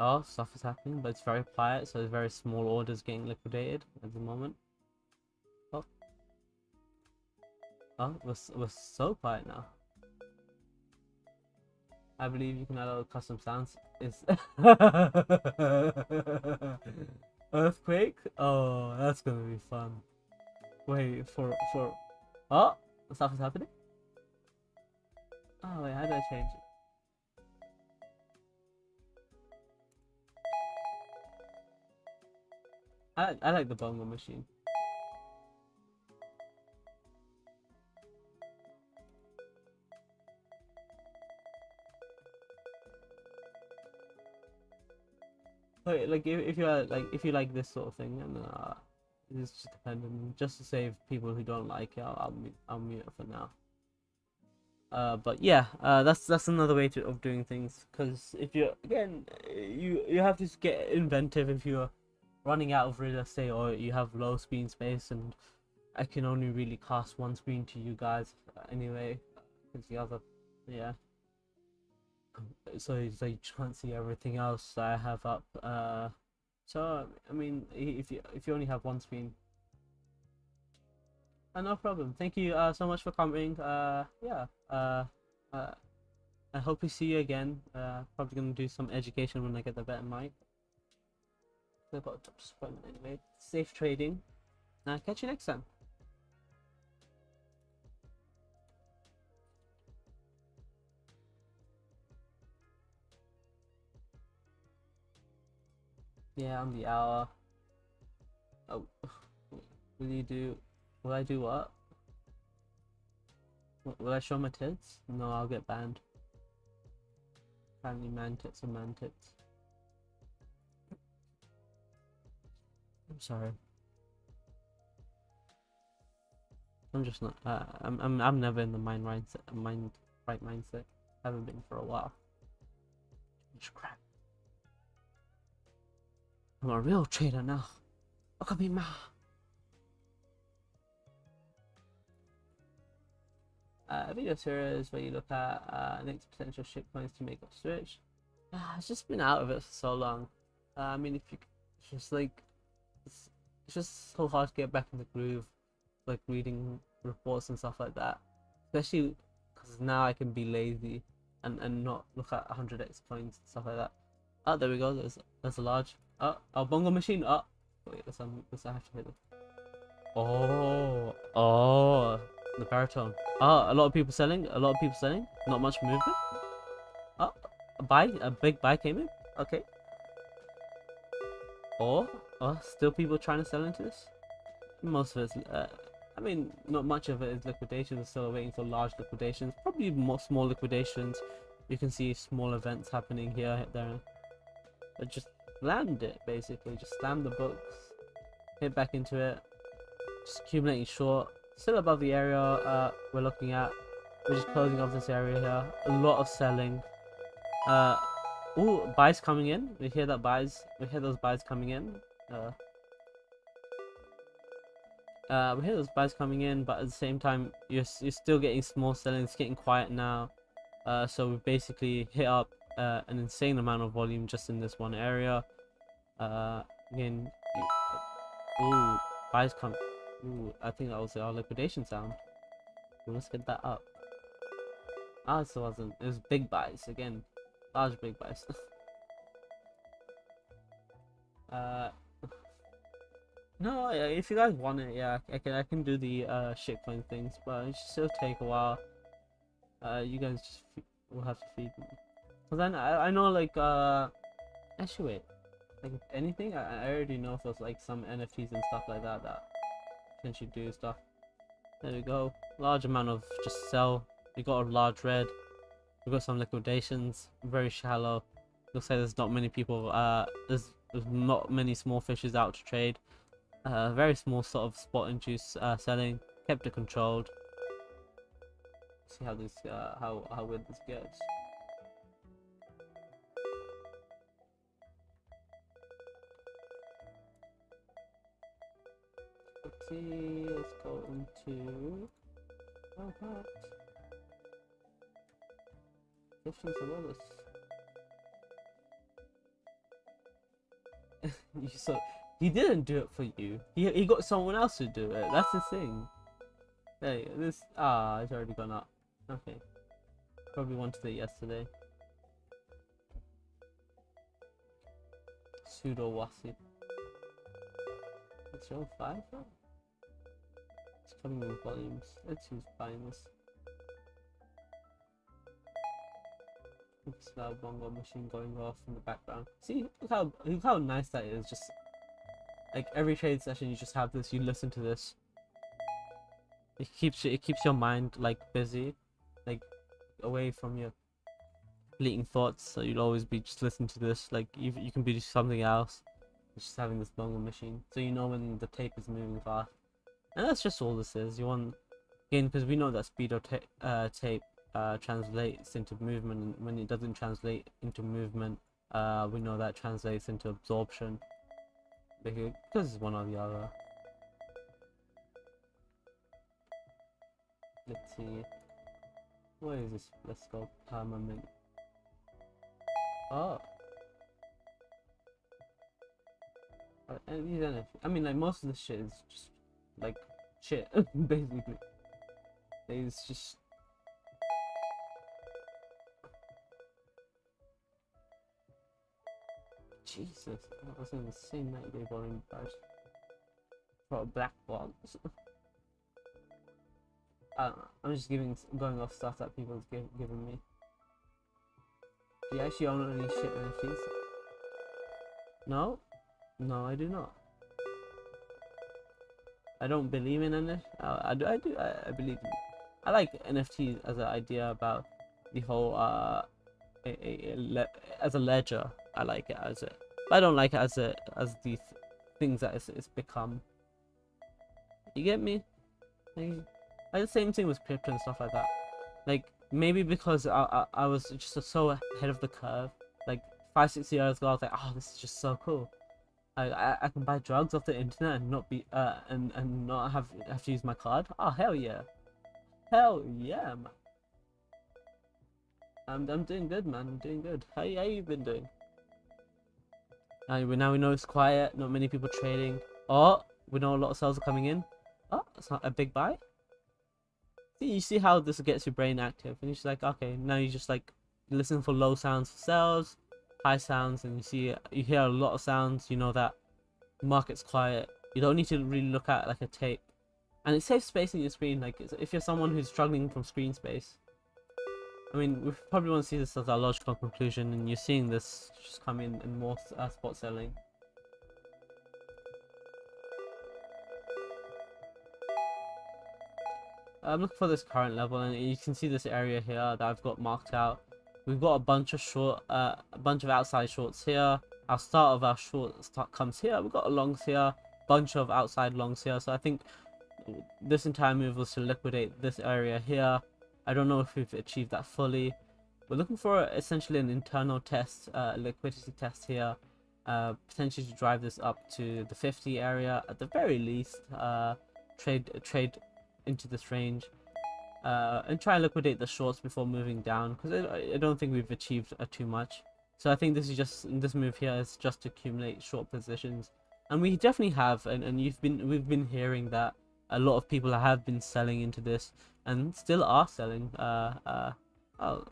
Oh, stuff is happening, but it's very quiet, so it's very small orders getting liquidated at the moment. Oh, oh, we're we're so quiet now. I believe you can add a custom sounds. Is [LAUGHS] earthquake? Oh, that's gonna be fun. Wait for for. Oh, stuff is happening. Oh wait, how do I change I I like the bongo machine. Wait, like if, if you like if you like this sort of thing, and uh, it's just dependent. Just to save people who don't like it, I'll I'll mute it for now. Uh, but yeah, uh, that's that's another way to of doing things. Because if you again, you you have to get inventive if you're running out of real estate or you have low screen space, and I can only really cast one screen to you guys anyway. Because the other, yeah. So so you can't see everything else I have up. Uh, so I mean, if you if you only have one screen, uh, no problem. Thank you uh, so much for coming. Uh, yeah. Uh, uh, I hope we see you again. Uh, probably gonna do some education when I get the better mic. I've got a anyway. Safe trading. Uh, catch you next time. Yeah, on the hour. Oh, [SIGHS] will you do? Will I do what? Will I show my tits? No, I'll get banned. Apparently man tits are man tits. I'm sorry. I'm just not. Uh, I'm. I'm. I'm never in the mind right mind right mindset. haven't been for a while. Crap. I'm a real trader now. Look at me, ma. Uh, video series where you look at uh, next potential ship coins to make a switch. Uh, it's just been out of it for so long. Uh, I mean, if you just like, it's, just so hard to get back in the groove, like reading reports and stuff like that. Especially because now I can be lazy and, and not look at 100x coins and stuff like that. Oh, there we go. There's there's a large. Oh, oh bongo machine. Ah. Oh, wait. Let's. Let's have to hit it. Oh, oh. The baritone. Oh, a lot of people selling. A lot of people selling. Not much movement. Oh, a buy. A big buy came in. Okay. Or, oh, still people trying to sell into this. Most of it's. Uh, I mean, not much of it is liquidation. We're still waiting for large liquidations. Probably more small liquidations. You can see small events happening here, there. But just land it, basically. Just slam the books. Hit back into it. Just accumulating short still above the area uh, we're looking at. We're just closing off this area here. A lot of selling. Uh, ooh, buys coming in. We hear that buys. We hear those buys coming in. Uh, uh, we hear those buys coming in, but at the same time, you're you're still getting small selling. It's getting quiet now. Uh, so we basically hit up uh, an insane amount of volume just in this one area. Uh, again, ooh, buys come Ooh, I think that was our liquidation sound. let's get that up. Ah, it wasn't. It was big buys again. Large big buys. [LAUGHS] uh, No, if you guys want it, yeah, I can I can do the uh shitcoin things, but it still take a while. Uh, you guys just will have to feed me. Cause then I I know like uh, actually wait, like anything I I already know if there's like some NFTs and stuff like that that potentially do stuff. There we go, large amount of just sell. We got a large red. We got some liquidations, very shallow. Looks like there's not many people. Uh, there's there's not many small fishes out to trade. Uh, very small sort of spot induced uh, selling. Kept it controlled. See how this uh, how how weird this gets. Let's see. Let's go into. Oh, what? Sololis. you so he didn't do it for you. He he got someone else to do it. That's the thing. Hey, this ah, it's already gone up. Okay. Probably wanted it yesterday. Pseudo Wasi. It's five though? It's coming in volumes. Let's buying this. It's bongo machine going off in the background. See look how look how nice that is. Just like every trade session, you just have this. You listen to this. It keeps it keeps your mind like busy, like away from your fleeting thoughts. So you'll always be just listening to this. Like you you can be something else. Just having this bongo machine, so you know when the tape is moving fast. And that's just all this is. You want again because we know that speed of ta uh, tape uh, translates into movement, and when it doesn't translate into movement, uh, we know that translates into absorption because it's one or the other. Let's see. Where is this? Let's go permanent. Oh. Uh, and these I mean, like most of the shit is just like shit, [LAUGHS] basically. It's just Jesus, that was an insane 90 day volume price. For a black box. I [LAUGHS] I'm just giving, going off stuff that people's give, given me. Do you actually own any shit NFTs? No? No, I do not. I don't believe in NFT. Uh, I do. I do. I, I believe. In, I like NFTs as an idea about the whole uh, a, a, a as a ledger. I like it as it. I don't like it as a as the th things that it's, it's become. You get me? Like the same thing with crypto and stuff like that. Like maybe because I I, I was just so ahead of the curve. Like five six years ago, I was like, oh, this is just so cool. I, I, I can buy drugs off the internet and not be uh and and not have have to use my card. Oh hell yeah, hell yeah, man. I'm I'm doing good, man. I'm doing good. How how you been doing? Now we now we know it's quiet. Not many people trading. Oh, we know a lot of sales are coming in. Oh, it's not a big buy. See, you see how this gets your brain active, and you're just like, okay, now you just like listen for low sounds for sales, high sounds, and you see you hear a lot of sounds. You know that market's quiet. You don't need to really look at like a tape, and it saves space in your screen. Like if you're someone who's struggling from screen space, I mean, we probably won't see this as our logical conclusion, and you're seeing this just come in in more uh, spot selling. I'm looking for this current level, and you can see this area here that I've got marked out. We've got a bunch of short, uh, a bunch of outside shorts here. Our start of our short start comes here. We've got a longs here, bunch of outside longs here. So I think this entire move was to liquidate this area here I don't know if we've achieved that fully. We're looking for essentially an internal test, uh, liquidity test here, uh, potentially to drive this up to the 50 area at the very least. Uh, trade trade into this range uh, and try and liquidate the shorts before moving down because I, I, don't think we've achieved uh, too much. So I think this is just this move here is just to accumulate short positions, and we definitely have. And, and you've been we've been hearing that a lot of people have been selling into this and still are selling uh uh oh,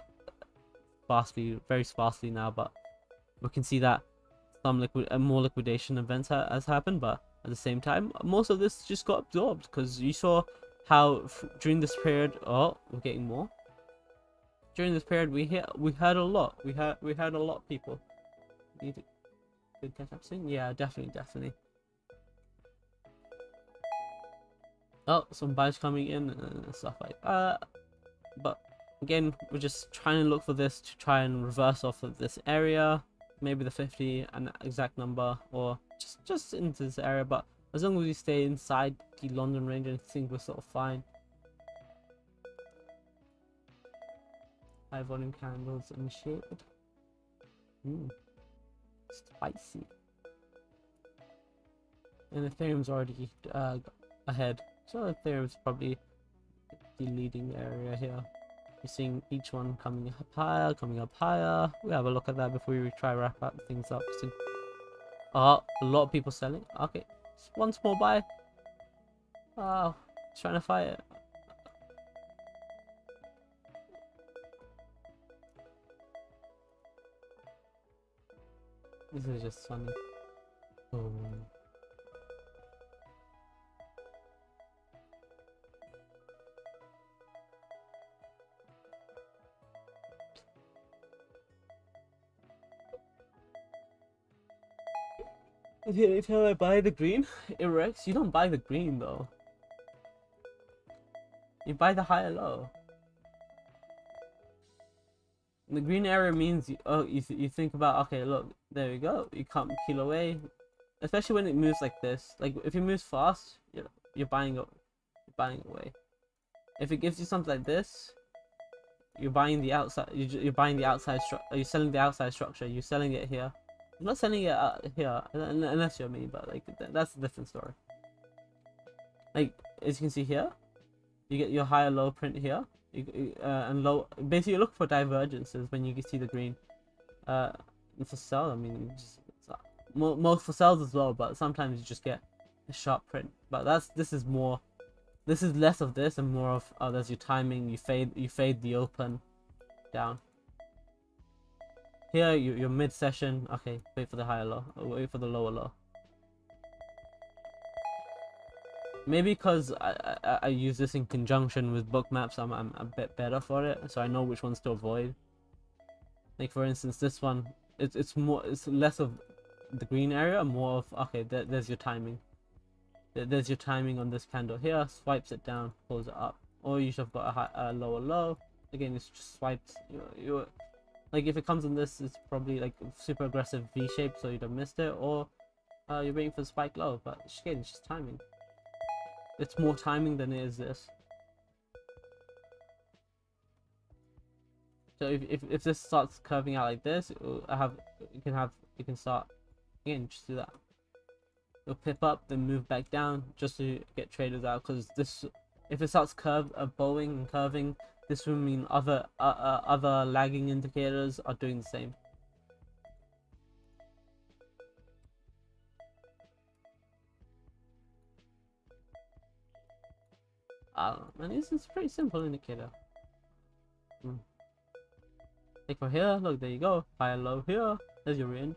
sparsely very sparsely now but we can see that some liquid uh, more liquidation events ha has happened but at the same time. Most of this just got absorbed because you saw how during this period, oh, we're getting more. During this period, we hit, we had a lot. We had, we had a lot of people. Need to catch up soon. Yeah, definitely, definitely. Oh, some buys coming in and stuff like that. But again, we're just trying to look for this to try and reverse off of this area. Maybe the 50, an exact number, or just just into this area. But as long as we stay inside the London range, I think we're sort of fine. High volume candles and shit. Mmm. Spicy. And Ethereum's already uh, ahead. So Ethereum's probably the leading area here. You're seeing each one coming up higher, coming up higher. We have a look at that before we try wrap up things up. So, oh, a lot of people selling. Okay, one small buy. Oh, trying to fight it. This is just funny. Oh. Boom. Anytime I buy the green, it wrecks. You don't buy the green though. You buy the higher low. The green area means you, oh you, th you think about okay look there we go you can't peel away, especially when it moves like this. Like if it moves fast, you're you're buying buying away. If it gives you something like this, you're buying the outside. You're, you're buying the outside. You're selling the outside structure. You're selling it here. I'm not sending it uh, here unless you're me, but like that's a different story. Like as you can see here, you get your higher low print here you, uh, and low. Basically, you look for divergences when you see the green. Uh, for sell, I mean, just, uh, most for sales as well, but sometimes you just get a sharp print. But that's this is more. This is less of this and more of oh, there's your timing. You fade you fade the open down. Here, you, you're mid-session. Okay, wait for the higher low. Uh, wait for the lower low. Maybe because I, I, I use this in conjunction with Bookmaps, I'm, I'm a bit better for it, so I know which ones to avoid. Like for instance, this one, it's it's more it's less of the green area, more of okay. There, there's your timing. There, there's your timing on this candle here. Swipes it down, pulls it up, or you should have got a, high, a lower low. Again, it's just swipes. You you like if it comes in this, it's probably like super aggressive V shape, so you'd have missed it, or uh, you're waiting for the spike low. But again, it's just timing. It's more timing than it is this. So if, if, if this starts curving out like this, I have you can have you can start again just do that. You'll pip up, then move back down just to get traders out because this if it starts curve uh, bowing and curving, this will mean other uh, uh, other lagging indicators are doing the same. Uh, and this is a pretty simple indicator. Hmm. Like for here, look, there you go. High low here. There's your in.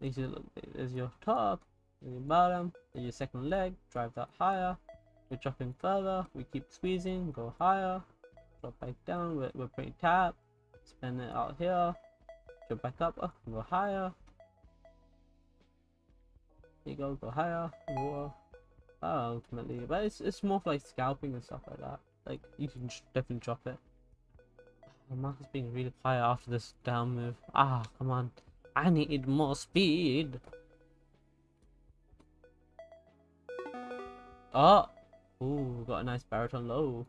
There's your, look, there's your top. There's your bottom. There's your second leg. Drive that higher. We're dropping further. We keep squeezing. Go higher. Drop back down. We're, we're pretty tap. Spin it out here. Drop back up. Uh, go higher. There you go. Go higher. More uh, ultimately, but it's it's more like scalping and stuff like that. Like you can definitely drop it. The market's being really quiet after this down move. Ah, come on. I need more speed. Oh! Ooh, got a nice baritone low.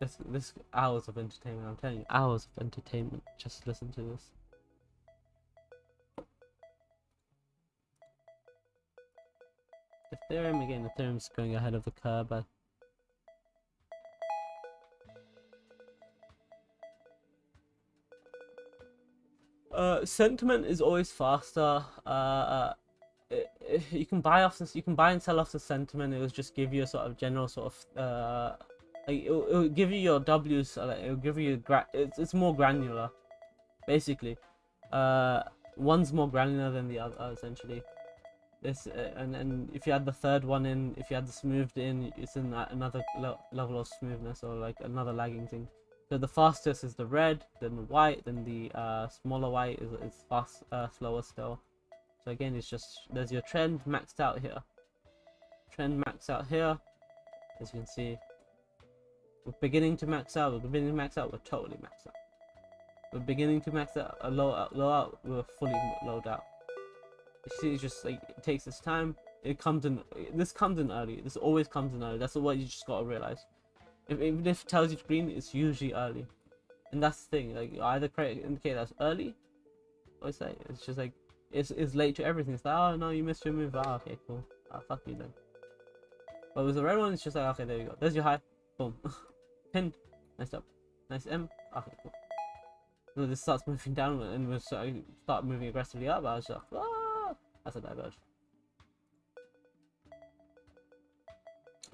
This, this hours of entertainment, I'm telling you, hours of entertainment. Just listen to this. Ethereum, again, Ethereum's going ahead of the curve. But... Uh, sentiment is always faster. Uh, uh it, it, you can buy off this, you can buy and sell off the sentiment. It will just give you a sort of general sort of uh, like it'll, it'll give you your W's. Like it'll give you gra it's, it's more granular, basically. Uh, one's more granular than the other essentially. This uh, and and if you add the third one in, if you add the smoothed in, it's in another le level of smoothness or like another lagging thing. So the fastest is the red, then the white, then the uh, smaller white is is fast, uh, slower still. So again, it's just there's your trend maxed out here. Trend maxed out here, as you can see. We're beginning to max out. We're beginning to max out. We're totally maxed out. We're beginning to max out. A low out, low out. We're fully low out. It's just like it takes its time. It comes in. This comes in early. This always comes in early. That's what you just gotta realize. If, even if it tells you green, it's usually early, and that's the thing. Like either create indicate that's early, or it's like it's just like it's it's late to everything. It's like oh no, you missed your move. Ah, okay, cool. Ah, fuck you then. But with the red one, it's just like okay, there you go. There's your high. Boom. [LAUGHS] Pin. Nice up. Nice M. Okay, cool. So this starts moving down and we start moving aggressively up. I was like, ah, that's a diverge.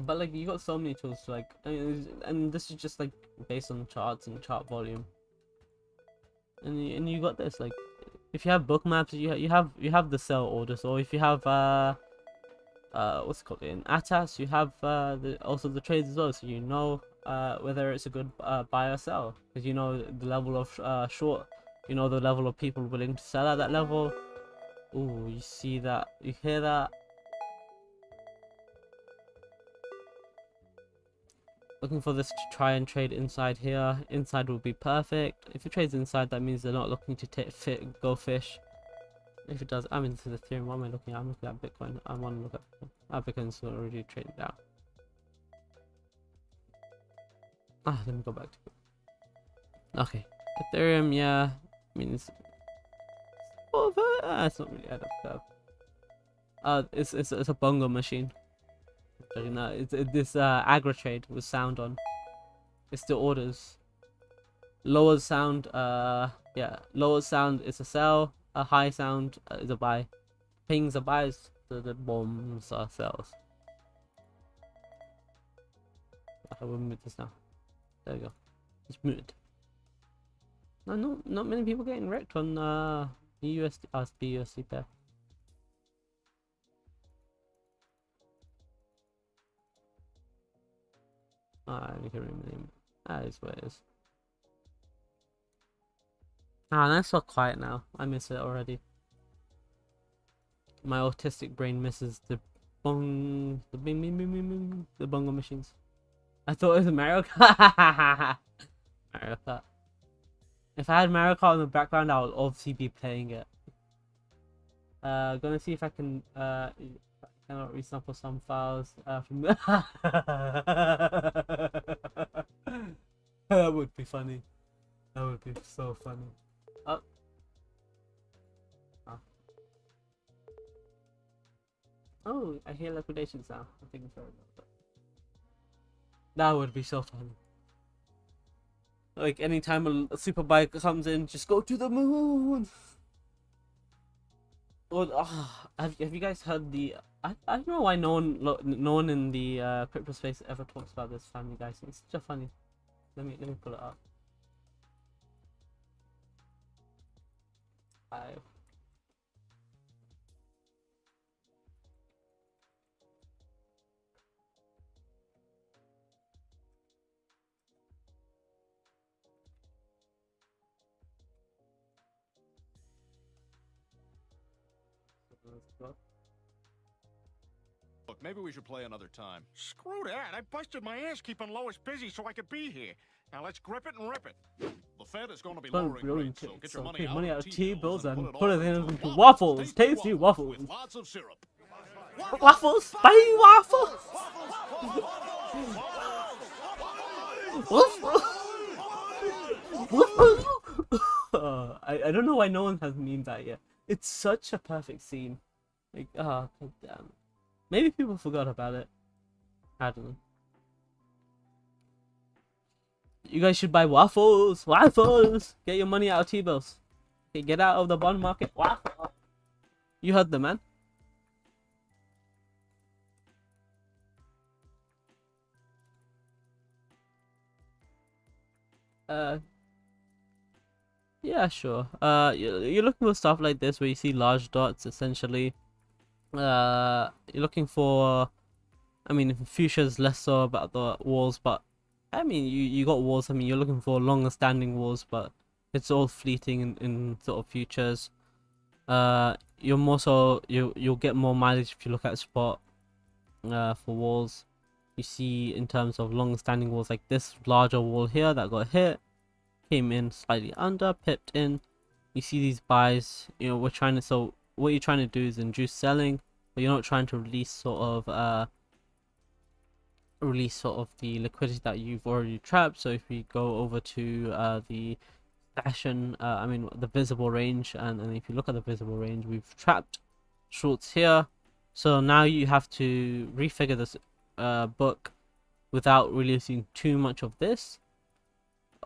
But like you got so many tools to like, I mean, and this is just like based on charts and chart volume. And you, and you got this like, if you have Bookmaps, you ha you have you have the sell orders, or if you have uh uh what's it called in Atas, you have uh the also the trades as well, so you know uh whether it's a good uh, buy or sell because you know the level of uh short, you know the level of people willing to sell at that level. Ooh, you see that? You hear that? Looking for this to try and trade inside here. Inside will be perfect. If it trades inside, that means they're not looking to take fit go fish. If it does, I'm into the Ethereum. What am I looking at? I'm looking at Bitcoin. I want to look at Bitcoin's already traded down. Ah, let me go back to it. Okay, Ethereum. Yeah, I mean it's. Ah, it's not really ahead of curve. Uh, it's it's it's a bongo machine. No, it's it, this uh aggro trade with sound on. It's the orders. Lower sound, uh, yeah, lower sound is a sell. A high sound uh, is a buy. Pings are buys. The the bombs are sells. I will mute this now. There we go. It's muted. No, no, not many people getting wrecked on uh the USD, uh, the pair. Ah, I can't remember the name. That is what it is. Ah, that's so quiet now. I miss it already. My autistic brain misses the bong, the bing, bing, bing, bing, bing, the bongo machines. I thought it was Mario Kart. [LAUGHS] Mario Kart. If I had Mario Kart in the background, I would obviously be playing it. Uh, gonna see if I can uh cannot resample some files uh, from [LAUGHS] that would be funny. That would be so funny. Oh. oh. Oh, I hear liquidation sound. I think it's That would be so funny. Like anytime a, a super bike comes in, just go to the moon. Well, oh, have, have you guys heard the I, I don't know why no one no one in the uh, crypto space ever talks about this Family Guy. It's such a funny. Let me let me pull it up. Five. Look, maybe we should play another time. Screw that. I busted my ass keeping Lois busy so I could be here. Now let's grip it and rip it. The Fed is going to be lowering rates, so get your money, out, money of out of T-bills and put it in into waffles. Tasty waffles. With lots of syrup. Waffles, waffles. Waffles. Uh, I I don't know why no one has memed that yet. It's such a perfect scene. Like ah, oh, damn. Maybe people forgot about it. I don't know. You guys should buy waffles. Waffles. Get your money out of T-bills. Okay, get out of the bond market. Waffle. You heard the man. Uh, Yeah, sure. Uh, you're looking for stuff like this where you see large dots, essentially. Uh, you're looking for. I mean, Futures less so about the walls, but I mean, you you got walls. I mean, you're looking for longer standing walls, but it's all fleeting in, in sort of futures. Uh, you're more so you you'll get more mileage if you look at spot. Uh, for walls, you see in terms of long standing walls like this larger wall here that got hit came in slightly under, pipped in. You see these buys, you know, we're trying to, so what you're trying to do is induce selling, but you're not trying to release sort of, uh, release sort of the liquidity that you've already trapped. So if we go over to, uh, the fashion, uh, I mean, the visible range, and, and if you look at the visible range, we've trapped shorts here. So now you have to refigure this, uh, book without releasing too much of this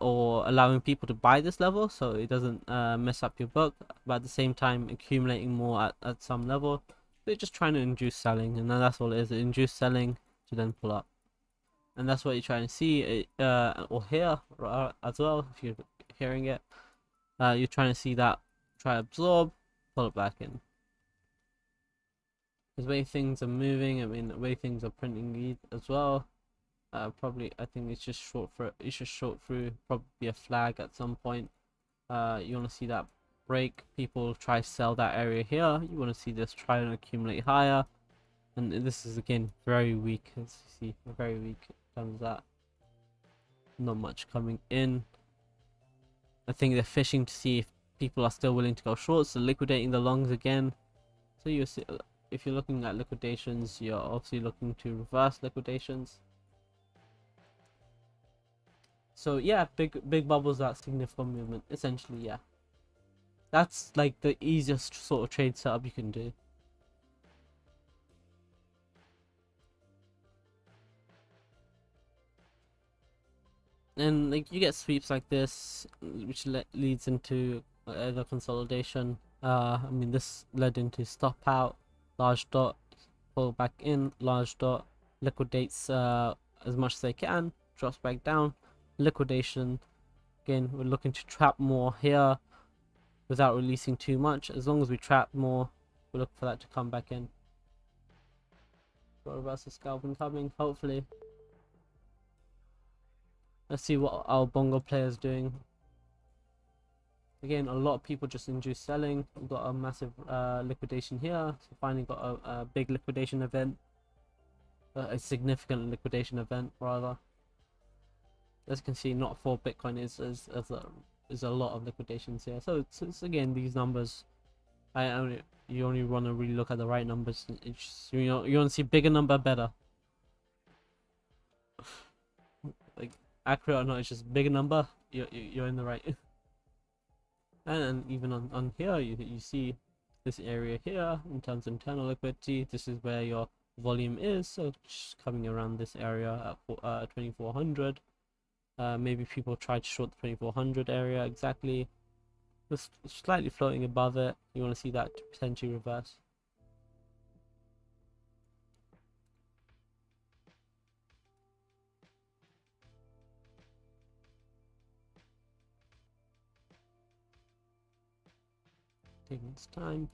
or allowing people to buy this level so it doesn't uh, mess up your book but at the same time accumulating more at, at some level they're just trying to induce selling and then that's all it is induce selling to then pull up. And that's what you're trying to see uh, or hear as well if you're hearing it. Uh, you're trying to see that try absorb pull it back in. The way things are moving I mean the way things are printing as well uh, probably I think it's just short for it's just short through probably a flag at some point. Uh, you want to see that break? People try sell that area here. You want to see this try and accumulate higher. And this is again very weak as you see very weak terms that. Not much coming in. I think they're fishing to see if people are still willing to go short so liquidating the longs again. So you see if you're looking at liquidations you're obviously looking to reverse liquidations so yeah, big big bubbles that significant movement. Essentially, yeah. That's like the easiest sort of trade setup you can do. And like you get sweeps like this, which le leads into uh, the consolidation. Uh, I mean this led into stop out, large dot, pull back in, large dot, liquidates uh, as much as they can, drops back down, liquidation. Again we're looking to trap more here without releasing too much. As long as we trap more we look for that to come back in. Got a reversal scalp incoming hopefully. Let's see what our bongo player is doing. Again a lot of people just induce selling. We've got a massive uh, liquidation here. So finally got a, a big liquidation event. Uh, a significant liquidation event rather as you can see not for bitcoin is is, is a is a lot of liquidations here. So it's, it's again these numbers i only you only want to really look at the right numbers. It's you know you want to see bigger number better. [SIGHS] Like accurate or not it's just bigger number. You're, you're in the right. [LAUGHS] And, even on, on here you, you see this area here in terms of internal liquidity. This is where your volume is. So just coming around this area at uh, 2400 uh, maybe people try to short the 2400 area exactly. Just slightly floating above it. You want to see that potentially reverse. Taking its time.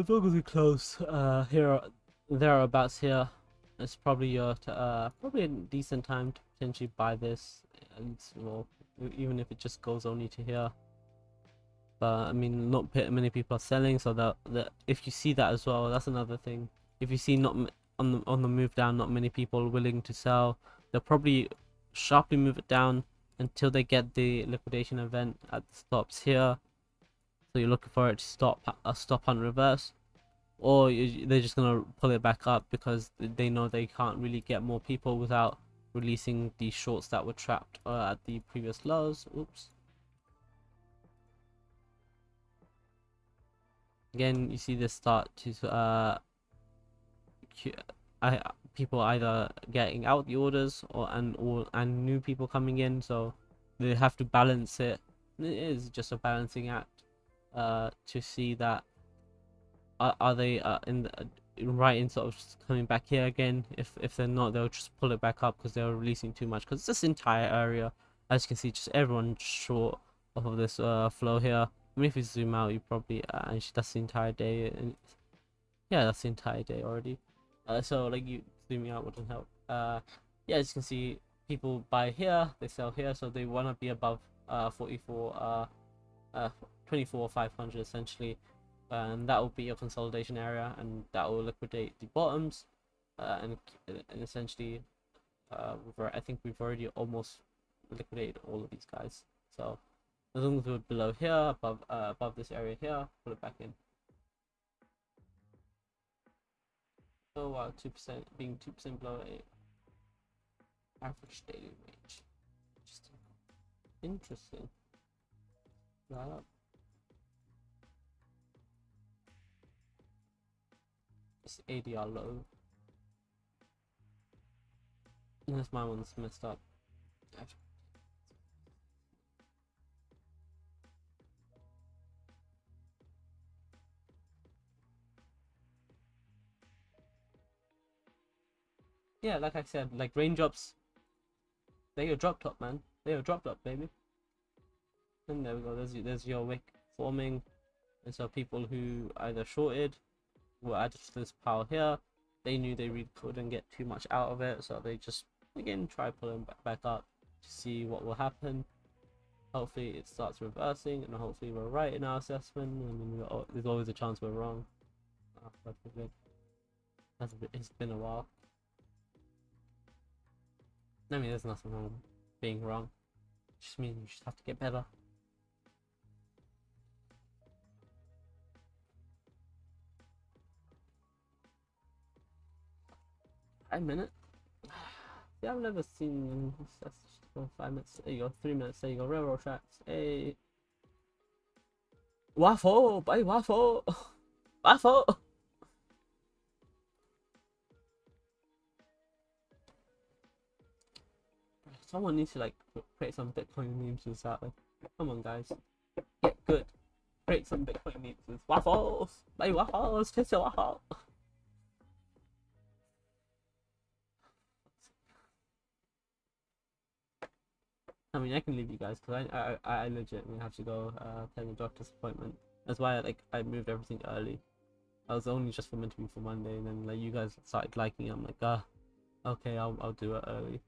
As we close uh, here, thereabouts here, it's probably your uh, probably a decent time to potentially buy this, and well, even if it just goes only to here. But I mean, not many people are selling, so that that if you see that as well, that's another thing. If you see not on the on the move down, not many people willing to sell, they'll probably sharply move it down until they get the liquidation event at the stops here so you're looking for it to stop a uh, stop on reverse? Or they're just gonna pull it back up because they know they can't really get more people without releasing the shorts that were trapped uh, at the previous lows? Oops. Again you see this start to uh I, people either getting out the orders or and or and new people coming in so they have to balance it. It is just a balancing act uh, to see that are, are they uh, in the, right in sort of coming back here again. If if they're not, they'll just pull it back up because they're releasing too much. Because this entire area, as you can see, just everyone short of this uh, flow here. I mean, if you zoom out, you probably uh, actually that's the entire day. And yeah, that's the entire day already. Uh, so like you zooming out wouldn't help. Uh, yeah, as you can see, people buy here, they sell here, so they want to be above uh 44 uh uh 24 500 essentially. And that will be your consolidation area and that will liquidate the bottoms uh, and, and essentially uh, I think we've already almost liquidated all of these guys. So as long as we're below here above uh, above this area here put it back in. So wow two percent being two percent below a average daily range interesting. Interesting. That It's ADR low. Unless my one's messed up. Yeah, like I said, like raindrops, they're your drop top, man. They're your drop top, baby. And there we go. There's there's your wick forming, and so people who either shorted were added to this pile here. They knew they really couldn't get too much out of it, so they just again try pulling back, up to see what will happen. Hopefully it starts reversing, and hopefully we're right in our assessment. I mean, there's always a chance we're wrong. Oh, That's it's been a while. I mean, there's nothing wrong being wrong. It just means you just have to get better. Five minutes? Yeah, I've never seen that's five minutes. There you go, three minutes. There you go, railroad tracks. Hey, waffle, buy waffle, [LAUGHS] waffle. Someone needs to like create some Bitcoin memes with that. Like, come on, guys, get good. Create some Bitcoin memes waffles. Buy waffles, taste your waffle. I mean, I can leave you guys because I, I I legitimately have to go uh, attend a doctor's appointment. That's why I, like I moved everything early. I was only just for meant to be for Monday, and then like you guys started liking it. I'm like, ah, okay, I'll I'll do it early.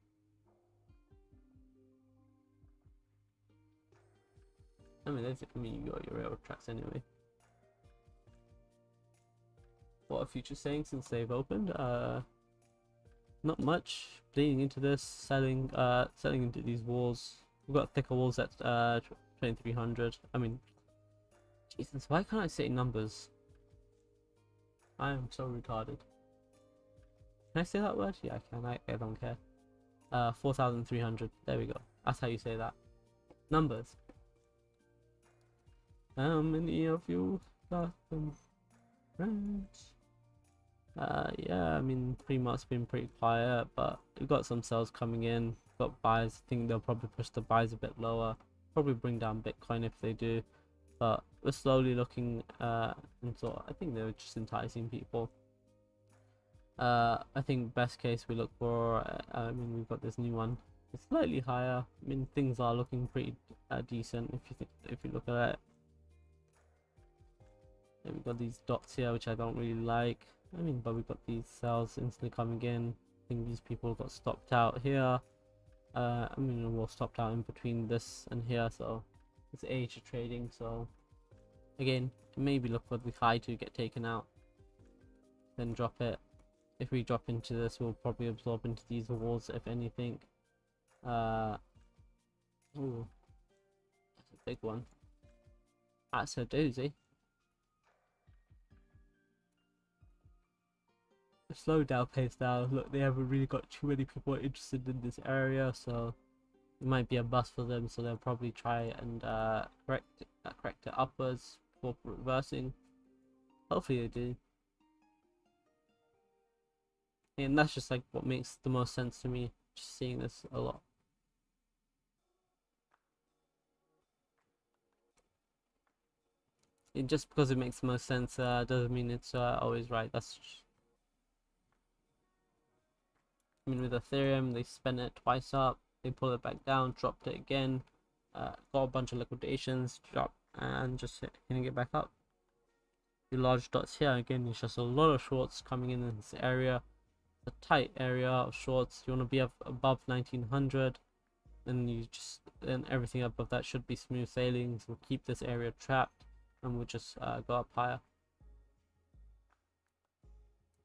I mean, that's, I mean, you got your railroad tracks anyway. What are future saying since they've opened? Uh, not much bleeding into this selling uh selling into these walls. We've got thicker walls at uh 2300 i mean jesus why can't i say numbers? I am so retarded. Can i say that word? Yeah i can. I, I don't care. Uh 4300 there we go. That's how you say that. Numbers. How many of you got them? Friends uh, yeah, I mean, pre-market's been pretty quiet, but we've got some sales coming in. Got buys. I think they'll probably push the buys a bit lower. Probably bring down Bitcoin if they do. But we're slowly looking uh, and so I think they're just enticing people. Uh, I think best case we look for. Uh, I mean, we've got this new one. It's slightly higher. I mean, things are looking pretty uh, decent if you think if you look at it. We've got these dots here, which I don't really like. I mean, but we've got these sells instantly coming in. I think these people got stopped out here. Uh, I mean, we're stopped out in between this and here, so it's age of trading. So again, maybe look for the high to get taken out, then drop it. If we drop into this, we'll probably absorb into these walls, if anything. Uh, ooh, that's a big one. That's a doozy. Slow down pace now. Look, they haven't really got too many people interested in this area, so it might be a bust for them. So they'll probably try and uh, correct uh, correct it upwards for reversing. Hopefully they do. And that's just like what makes the most sense to me. Just seeing this a lot. it just because it makes the most sense uh, doesn't mean it's uh, always right. That's I mean, with Ethereum, they spent it twice up, they pulled it back down, dropped it again, uh, got a bunch of liquidations, dropped, and just hit, hitting it back up. The large dots here again, it's just a lot of shorts coming in in this area. A tight area of shorts. You want to be up above 1900 and you just and everything above that should be smooth sailing so we'll keep this area trapped and we'll just uh, go up higher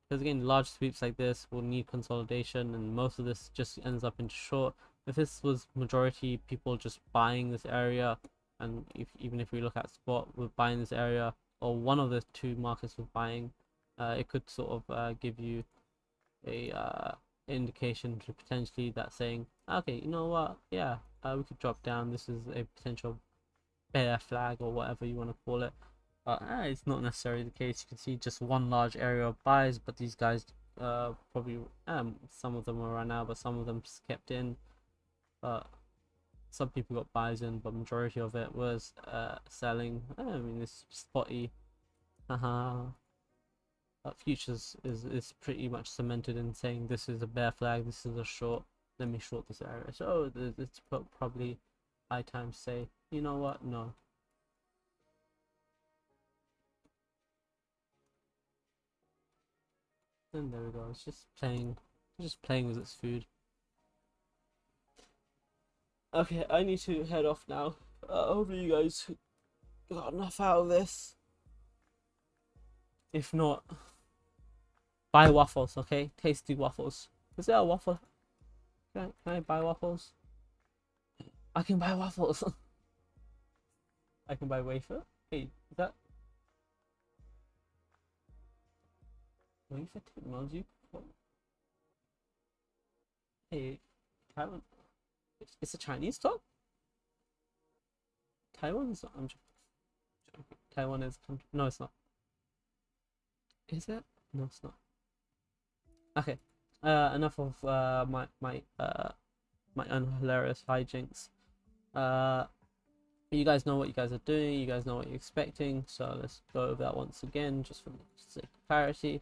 because again large sweeps like this will need consolidation and most of this just ends up in short. If this was majority people just buying this area and if even if we look at spot we're buying this area or one of the two markets was buying uh, it could sort of uh, give you a uh, indication to potentially that saying okay you know what? Yeah uh, we could drop down. This is a potential bear flag or whatever you want to call it but uh, it's not necessarily the case. You can see just one large area of buys but these guys uh probably um some of them are right now but some of them kept in. But some people got buys in but majority of it was uh selling. I mean it's spotty. Haha uh, futures is is pretty much cemented in saying this is a bear flag this is a short let me short this area. So it's probably high time to say you know what? No and there we go it's just playing just playing with its food. Okay i need to head off now. Uh, hopefully you guys got enough out of this. If not buy waffles okay? Tasty waffles. Is there a waffle? Can I, can I buy waffles? I can buy waffles. [LAUGHS] I can buy wafer? Hey is that wafer technology hey Taiwan it's a Chinese store Taiwan's I'm joking. Taiwan is no it's not. Is it? No it's not. Okay uh enough of uh my my uh my unhilarious hijinks. Uh you guys know what you guys are doing you guys know what you're expecting so let's go over that once again just for the sake of clarity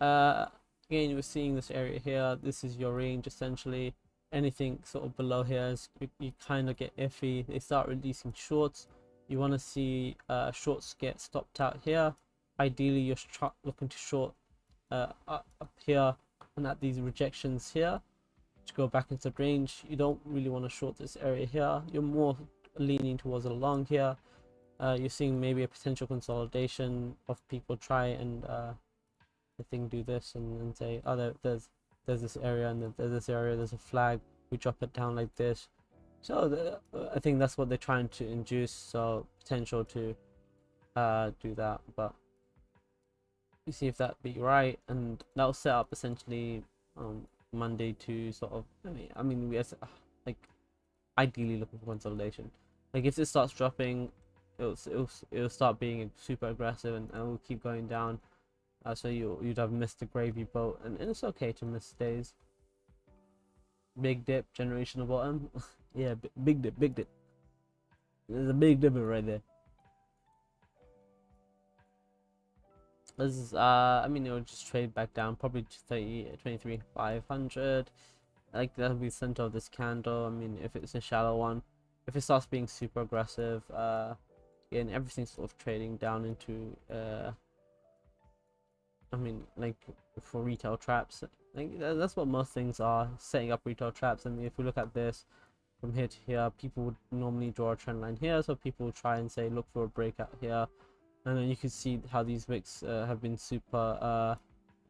uh again we're seeing this area here. This is your range essentially. Anything sort of below here is you, you kind of get iffy. They start releasing shorts. You want to see uh shorts get stopped out here. Ideally you're looking to short uh, up here and at these rejections here to go back into range. You don't really want to short this area here. You're more leaning towards a long here. Uh, you're seeing maybe a potential consolidation of people try and uh, the thing do this and, and say oh there, there's there's this area and there's this area there's a flag we drop it down like this. So the, I think that's what they're trying to induce so potential to uh, do that but you see if that be right and that'll set up essentially um monday to sort of i mean i mean we like ideally looking for consolidation. Like if this starts dropping it'll it'll, it'll start being super aggressive and, and will keep going down uh, so you you'd have missed the gravy boat and, and it's okay to miss days big dip generational bottom [LAUGHS] yeah big dip big dip there's a big dip right there This is, uh, I mean, it will just trade back down probably to 30, 23, 500. Like, that'll be center of this candle. I mean, if it's a shallow one, if it starts being super aggressive, uh, again, everything's sort of trading down into, uh, I mean, like, for retail traps. Like, that's what most things are, setting up retail traps. I mean, if we look at this, from here to here, people would normally draw a trend line here, so people will try and say, look for a breakout here. And then you can see how these wicks uh, have been super uh,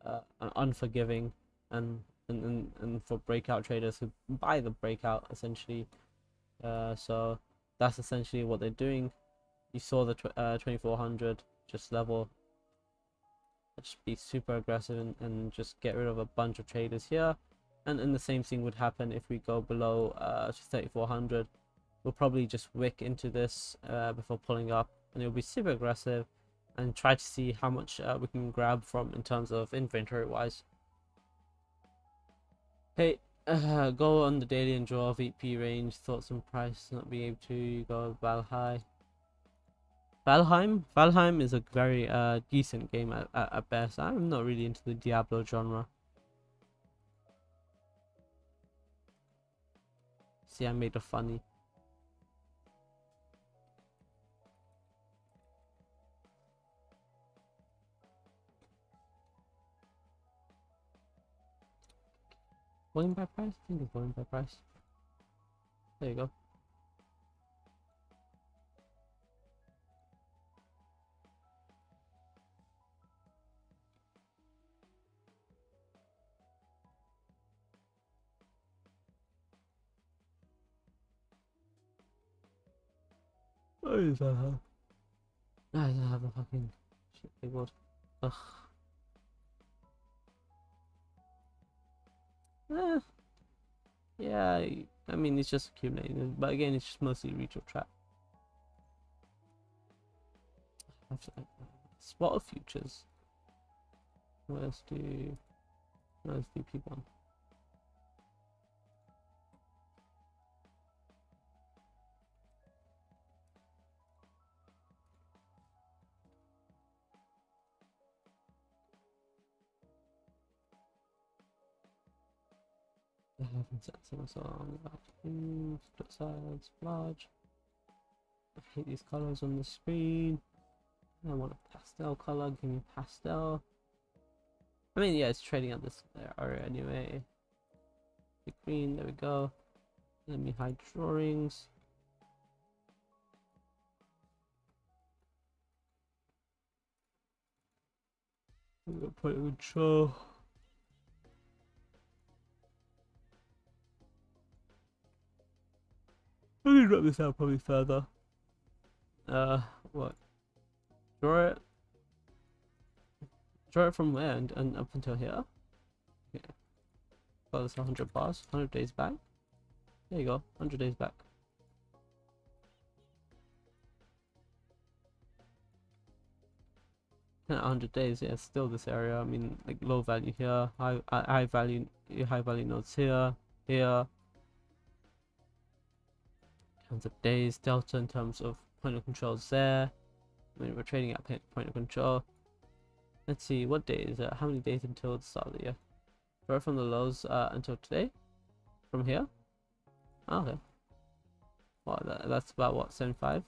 uh, unforgiving. And, and, and and for breakout traders who buy the breakout essentially. Uh, so that's essentially what they're doing. You saw the tw uh, 2400 just level just be super aggressive and, and just get rid of a bunch of traders here and, and the same thing would happen if we go below uh, 3400 we'll probably just wick into this uh, before pulling up and it'll be super aggressive and try to see how much uh, we can grab from in terms of inventory wise. Hey, uh, go on the daily and draw VP range, thoughts on price not being able to go about high. Valheim. Valheim is a very uh decent game at, at, at best. I'm not really into the Diablo genre. See, I made a funny. Volume by price? I think it's volume by price. There you go. I don't have a fucking shit keyboard. Ugh. Eh. Yeah, I- I mean it's just accumulating, but again it's just mostly or trap. Spot of futures. Let's do let's do P1. Eleven sets of song, afternoon, split sides, large. I hate these colors on the screen. I want a pastel color, give me pastel. I mean, yeah, it's trading at this area anyway. The green, there we go. Let me hide drawings. I'm gonna put it in control. Me drop this out probably further. Uh, what? Draw it. Draw it from where and, and up until here. Yeah. Well, that's 100 bars. 100 days back. There you go. 100 days back. Yeah, 100 days. Yeah, still this area. I mean, like low value here, high high high value, high value nodes here, here. Terms of days delta in terms of point of controls there. I mean we're trading at point of control. Let's see what day is it? How many days until the start of the year? Right from the lows uh, until today? From here? Oh, okay. Well that, that's about what 75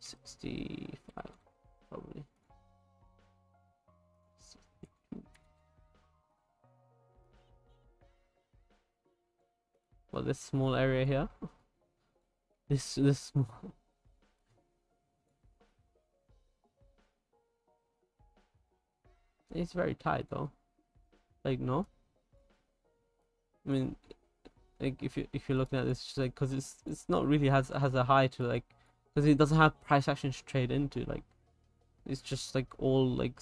65 probably Well, this small area here. This this [LAUGHS] small. It's very tight though. Like no. I mean, like if you if you're looking at this, like because it's it's not really has has a high to like because it doesn't have price action to trade into like it's just like all like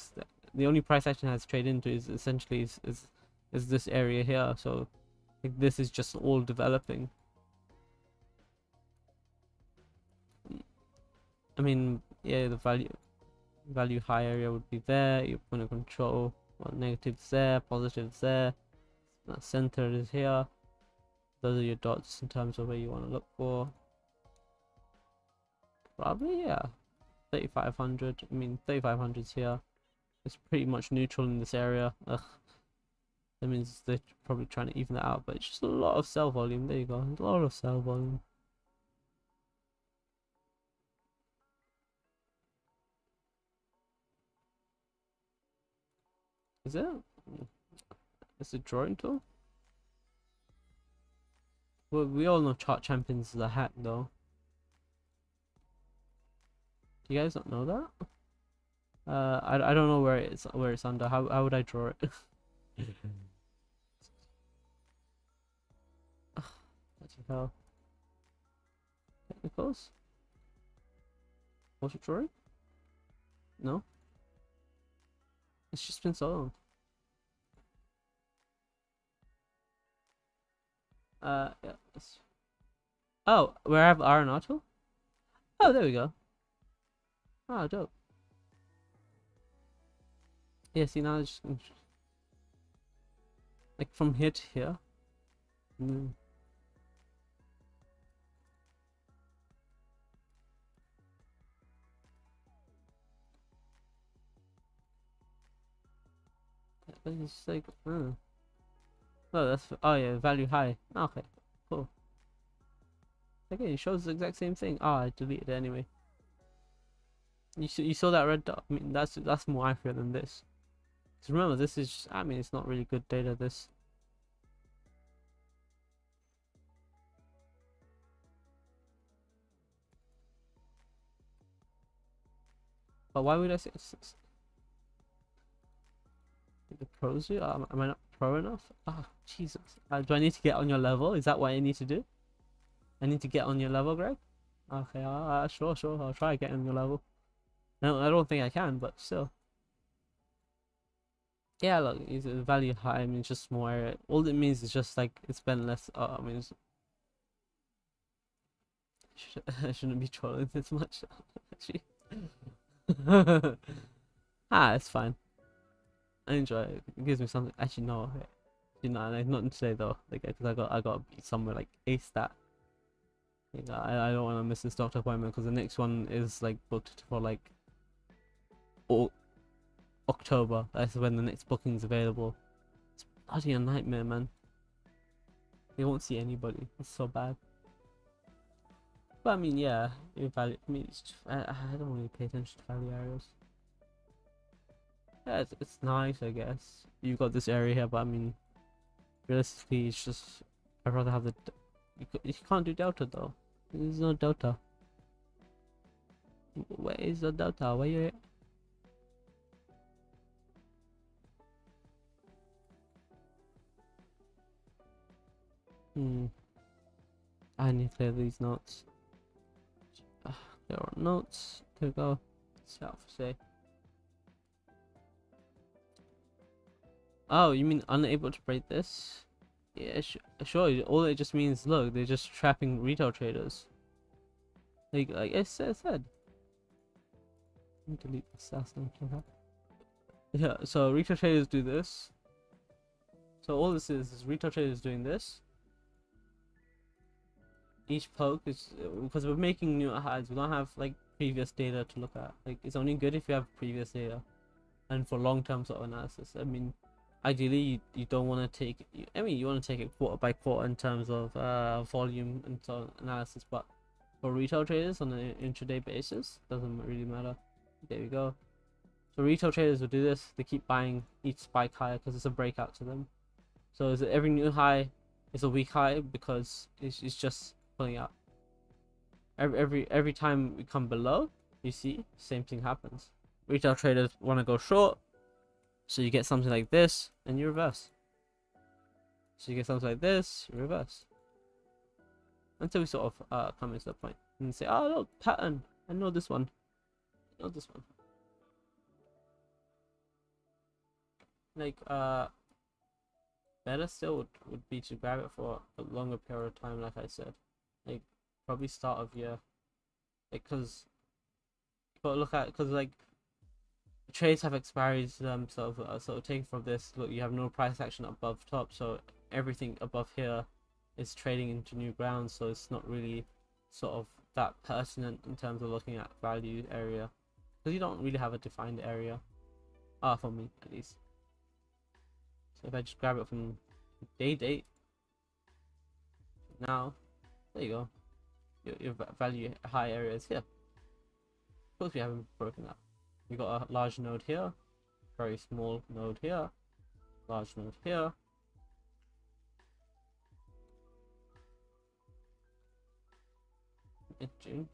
the only price action has trade into is essentially is is, is this area here so like this is just all developing. I mean, yeah, the value value high area would be there. Your point of control, well, negatives there, positives there. That center is here. Those are your dots in terms of where you want to look for. Probably yeah, 3500. I mean, 3500's here. It's pretty much neutral in this area. Ugh. That means they're probably trying to even that out, but it's just a lot of sell volume. There you go, a lot of sell volume. Is it? It's a drawing tool? Well, we all know Chart Champions is a hack though. Do you guys not know that? Uh, I, I don't know where it's where it's under. How how would I draw it? [LAUGHS] Hell? Technicals? Drawing? No? It's just been so long. Uh, yeah. Oh, where I have auto? Oh, there we go. Oh, dope. Yeah, see now it's just like from here to here. Mm. But It's like, uh. Oh, that's oh yeah, value high. Okay, cool. Again, it shows the exact same thing. Ah, I deleted it anyway. You saw, you saw that red dot. I mean, that's that's more accurate than this. Because remember, this is. Just, I mean, it's not really good data. This. But why would I say s- s- the pros do? Am, am I not pro enough? Ah, Jesus. Uh, do I need to get on your level? Is that what I need to do? I need to get on your level, Greg? Okay, uh, uh, sure, sure. I'll try getting on your level. No, I don't think I can, but still. Yeah, look, it's a value high. I mean, just more. All it means is just like it's been less. Uh, I mean, it's, [LAUGHS] I shouldn't be trolling this much. [LAUGHS] Actually. [LAUGHS] ah, it's fine. I enjoy it. It gives me something. Actually, no. You know, like, not today though. Like, cause I got I got somewhere like a stat. Like, I I don't want to miss this doctor appointment because the next one is like booked for like. O- October. That's when the next booking's available. It's bloody a nightmare, man. You won't see anybody. It's so bad. But I mean, yeah, value. I mean, I, I don't really pay attention to value areas. Yeah, it's, it's nice, I guess. You've got this area here, but I mean, realistically, it's just I'd rather have the. You, you can't do delta though. There's no delta. Where is the delta? Where you? Hmm. I need to clear these notes. Ah, there are notes. We go. Self say. Oh, you mean unable to break this? Yeah, sure. All it just means, look, they're just trapping retail traders. Like, like I said. said. Delete okay. Yeah, so retail traders do this. So all this is is retail traders doing this. Each poke is because we're making new highs. We don't have like previous data to look at. Like it's only good if you have previous data, and for long-term sort of analysis. I mean, ideally you, you don't want to take. I mean, you want to take it quarter by quarter in terms of uh, volume and so analysis. But for retail traders on an intraday basis, doesn't really matter. There we go. So retail traders will do this. They keep buying each spike higher because it's a breakout to them. So is every new high is a weak high because it's, it's just pulling out. Every every every time we come below, you see same thing happens. Retail traders want to go short, so you get something like this, and you reverse. So you get something like this, reverse. Until we sort of uh, come into the point and say, "Oh look, pattern. I know this one. I know this one." Like uh, better still would, would be to grab it for a longer period of time, like I said like probably start of year because but look at because like trades have expiries to them so uh, so take from this look you have no price action above top so everything above here is trading into new ground so it's not really sort of that pertinent in terms of looking at value area because you don't really have a defined area ah for me at least so if I just grab it from day date now there you go. Your, your value high areas here. Of course, we haven't broken up. We got a large node here, very small node here, large node here. June.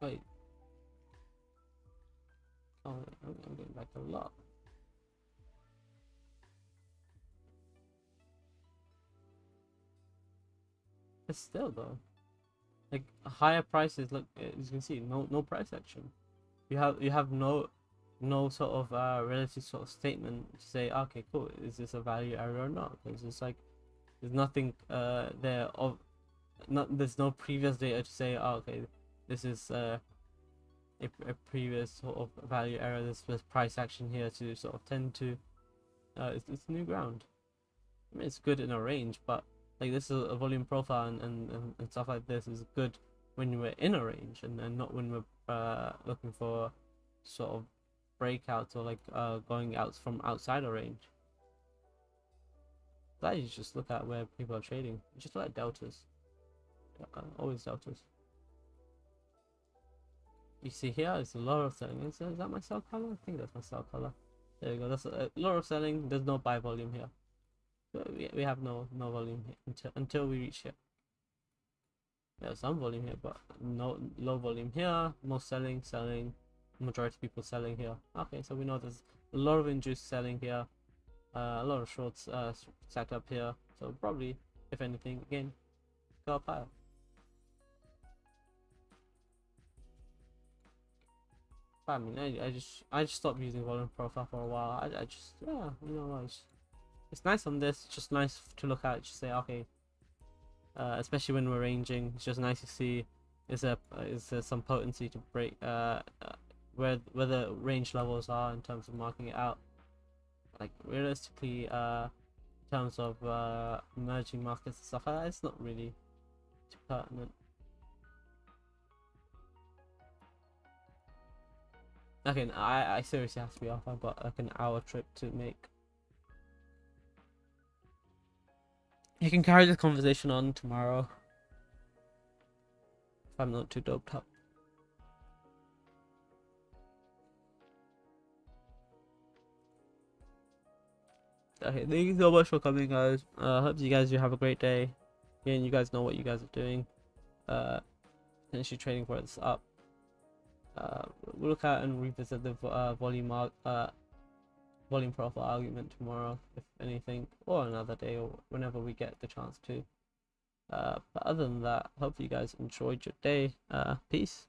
Wait. Oh, I'm, going back a lot. But still, though, like higher prices. Look, uh, as you can see, no no price action. You have you have no no sort of uh relative sort of statement to say, okay, cool, is this a value area or not? Because it's like there's nothing uh there of not there's no previous data to say, oh, okay, this is uh a, a previous sort of value area. This was price action here to sort of tend to. Uh, it's, it's new ground. I mean, it's good in a range, but like this is a volume profile and, and, and, stuff like this is good when we're in a range and, and not when we're uh, looking for sort of breakouts or like uh, going out from outside a range. That you just look at where people are trading. Just at deltas. Uh, always deltas. You see here is a lot of selling. Is, is that my sell color? I think that's my sell color. There we go. That's a, a lot of selling. There's no buy volume here. But we, we have no no volume here until until we reach here. There's some volume here, but no low volume here. Most selling, selling. Majority people selling here. Okay, so we know there's a lot of induced selling here. Uh, a lot of shorts uh, stacked up here. So probably, if anything, again, go up higher. I mean, I, I just I just stopped using volume profile for a while. I, I just yeah, you know, it's it's nice on this. Just nice to look at. Just say okay. Uh, especially when we're ranging, it's just nice to see is there is there some potency to break uh, uh where where the range levels are in terms of marking it out. Like realistically, uh, in terms of uh, emerging markets and stuff like that, it's not really too pertinent. Okay, I, I seriously have to be off. I've got like an hour trip to make. You can carry this conversation on tomorrow. If I'm not too doped up. Okay, thank you so much for coming, guys. Uh, hope you guys you have a great day. Again, you guys know what you guys are doing. Uh, potentially trading for this up. Uh, we'll look at and revisit the uh, volume uh, volume profile argument tomorrow, if anything, or another day, or whenever we get the chance to. Uh, but other than that, hope you guys enjoyed your day. Uh, peace.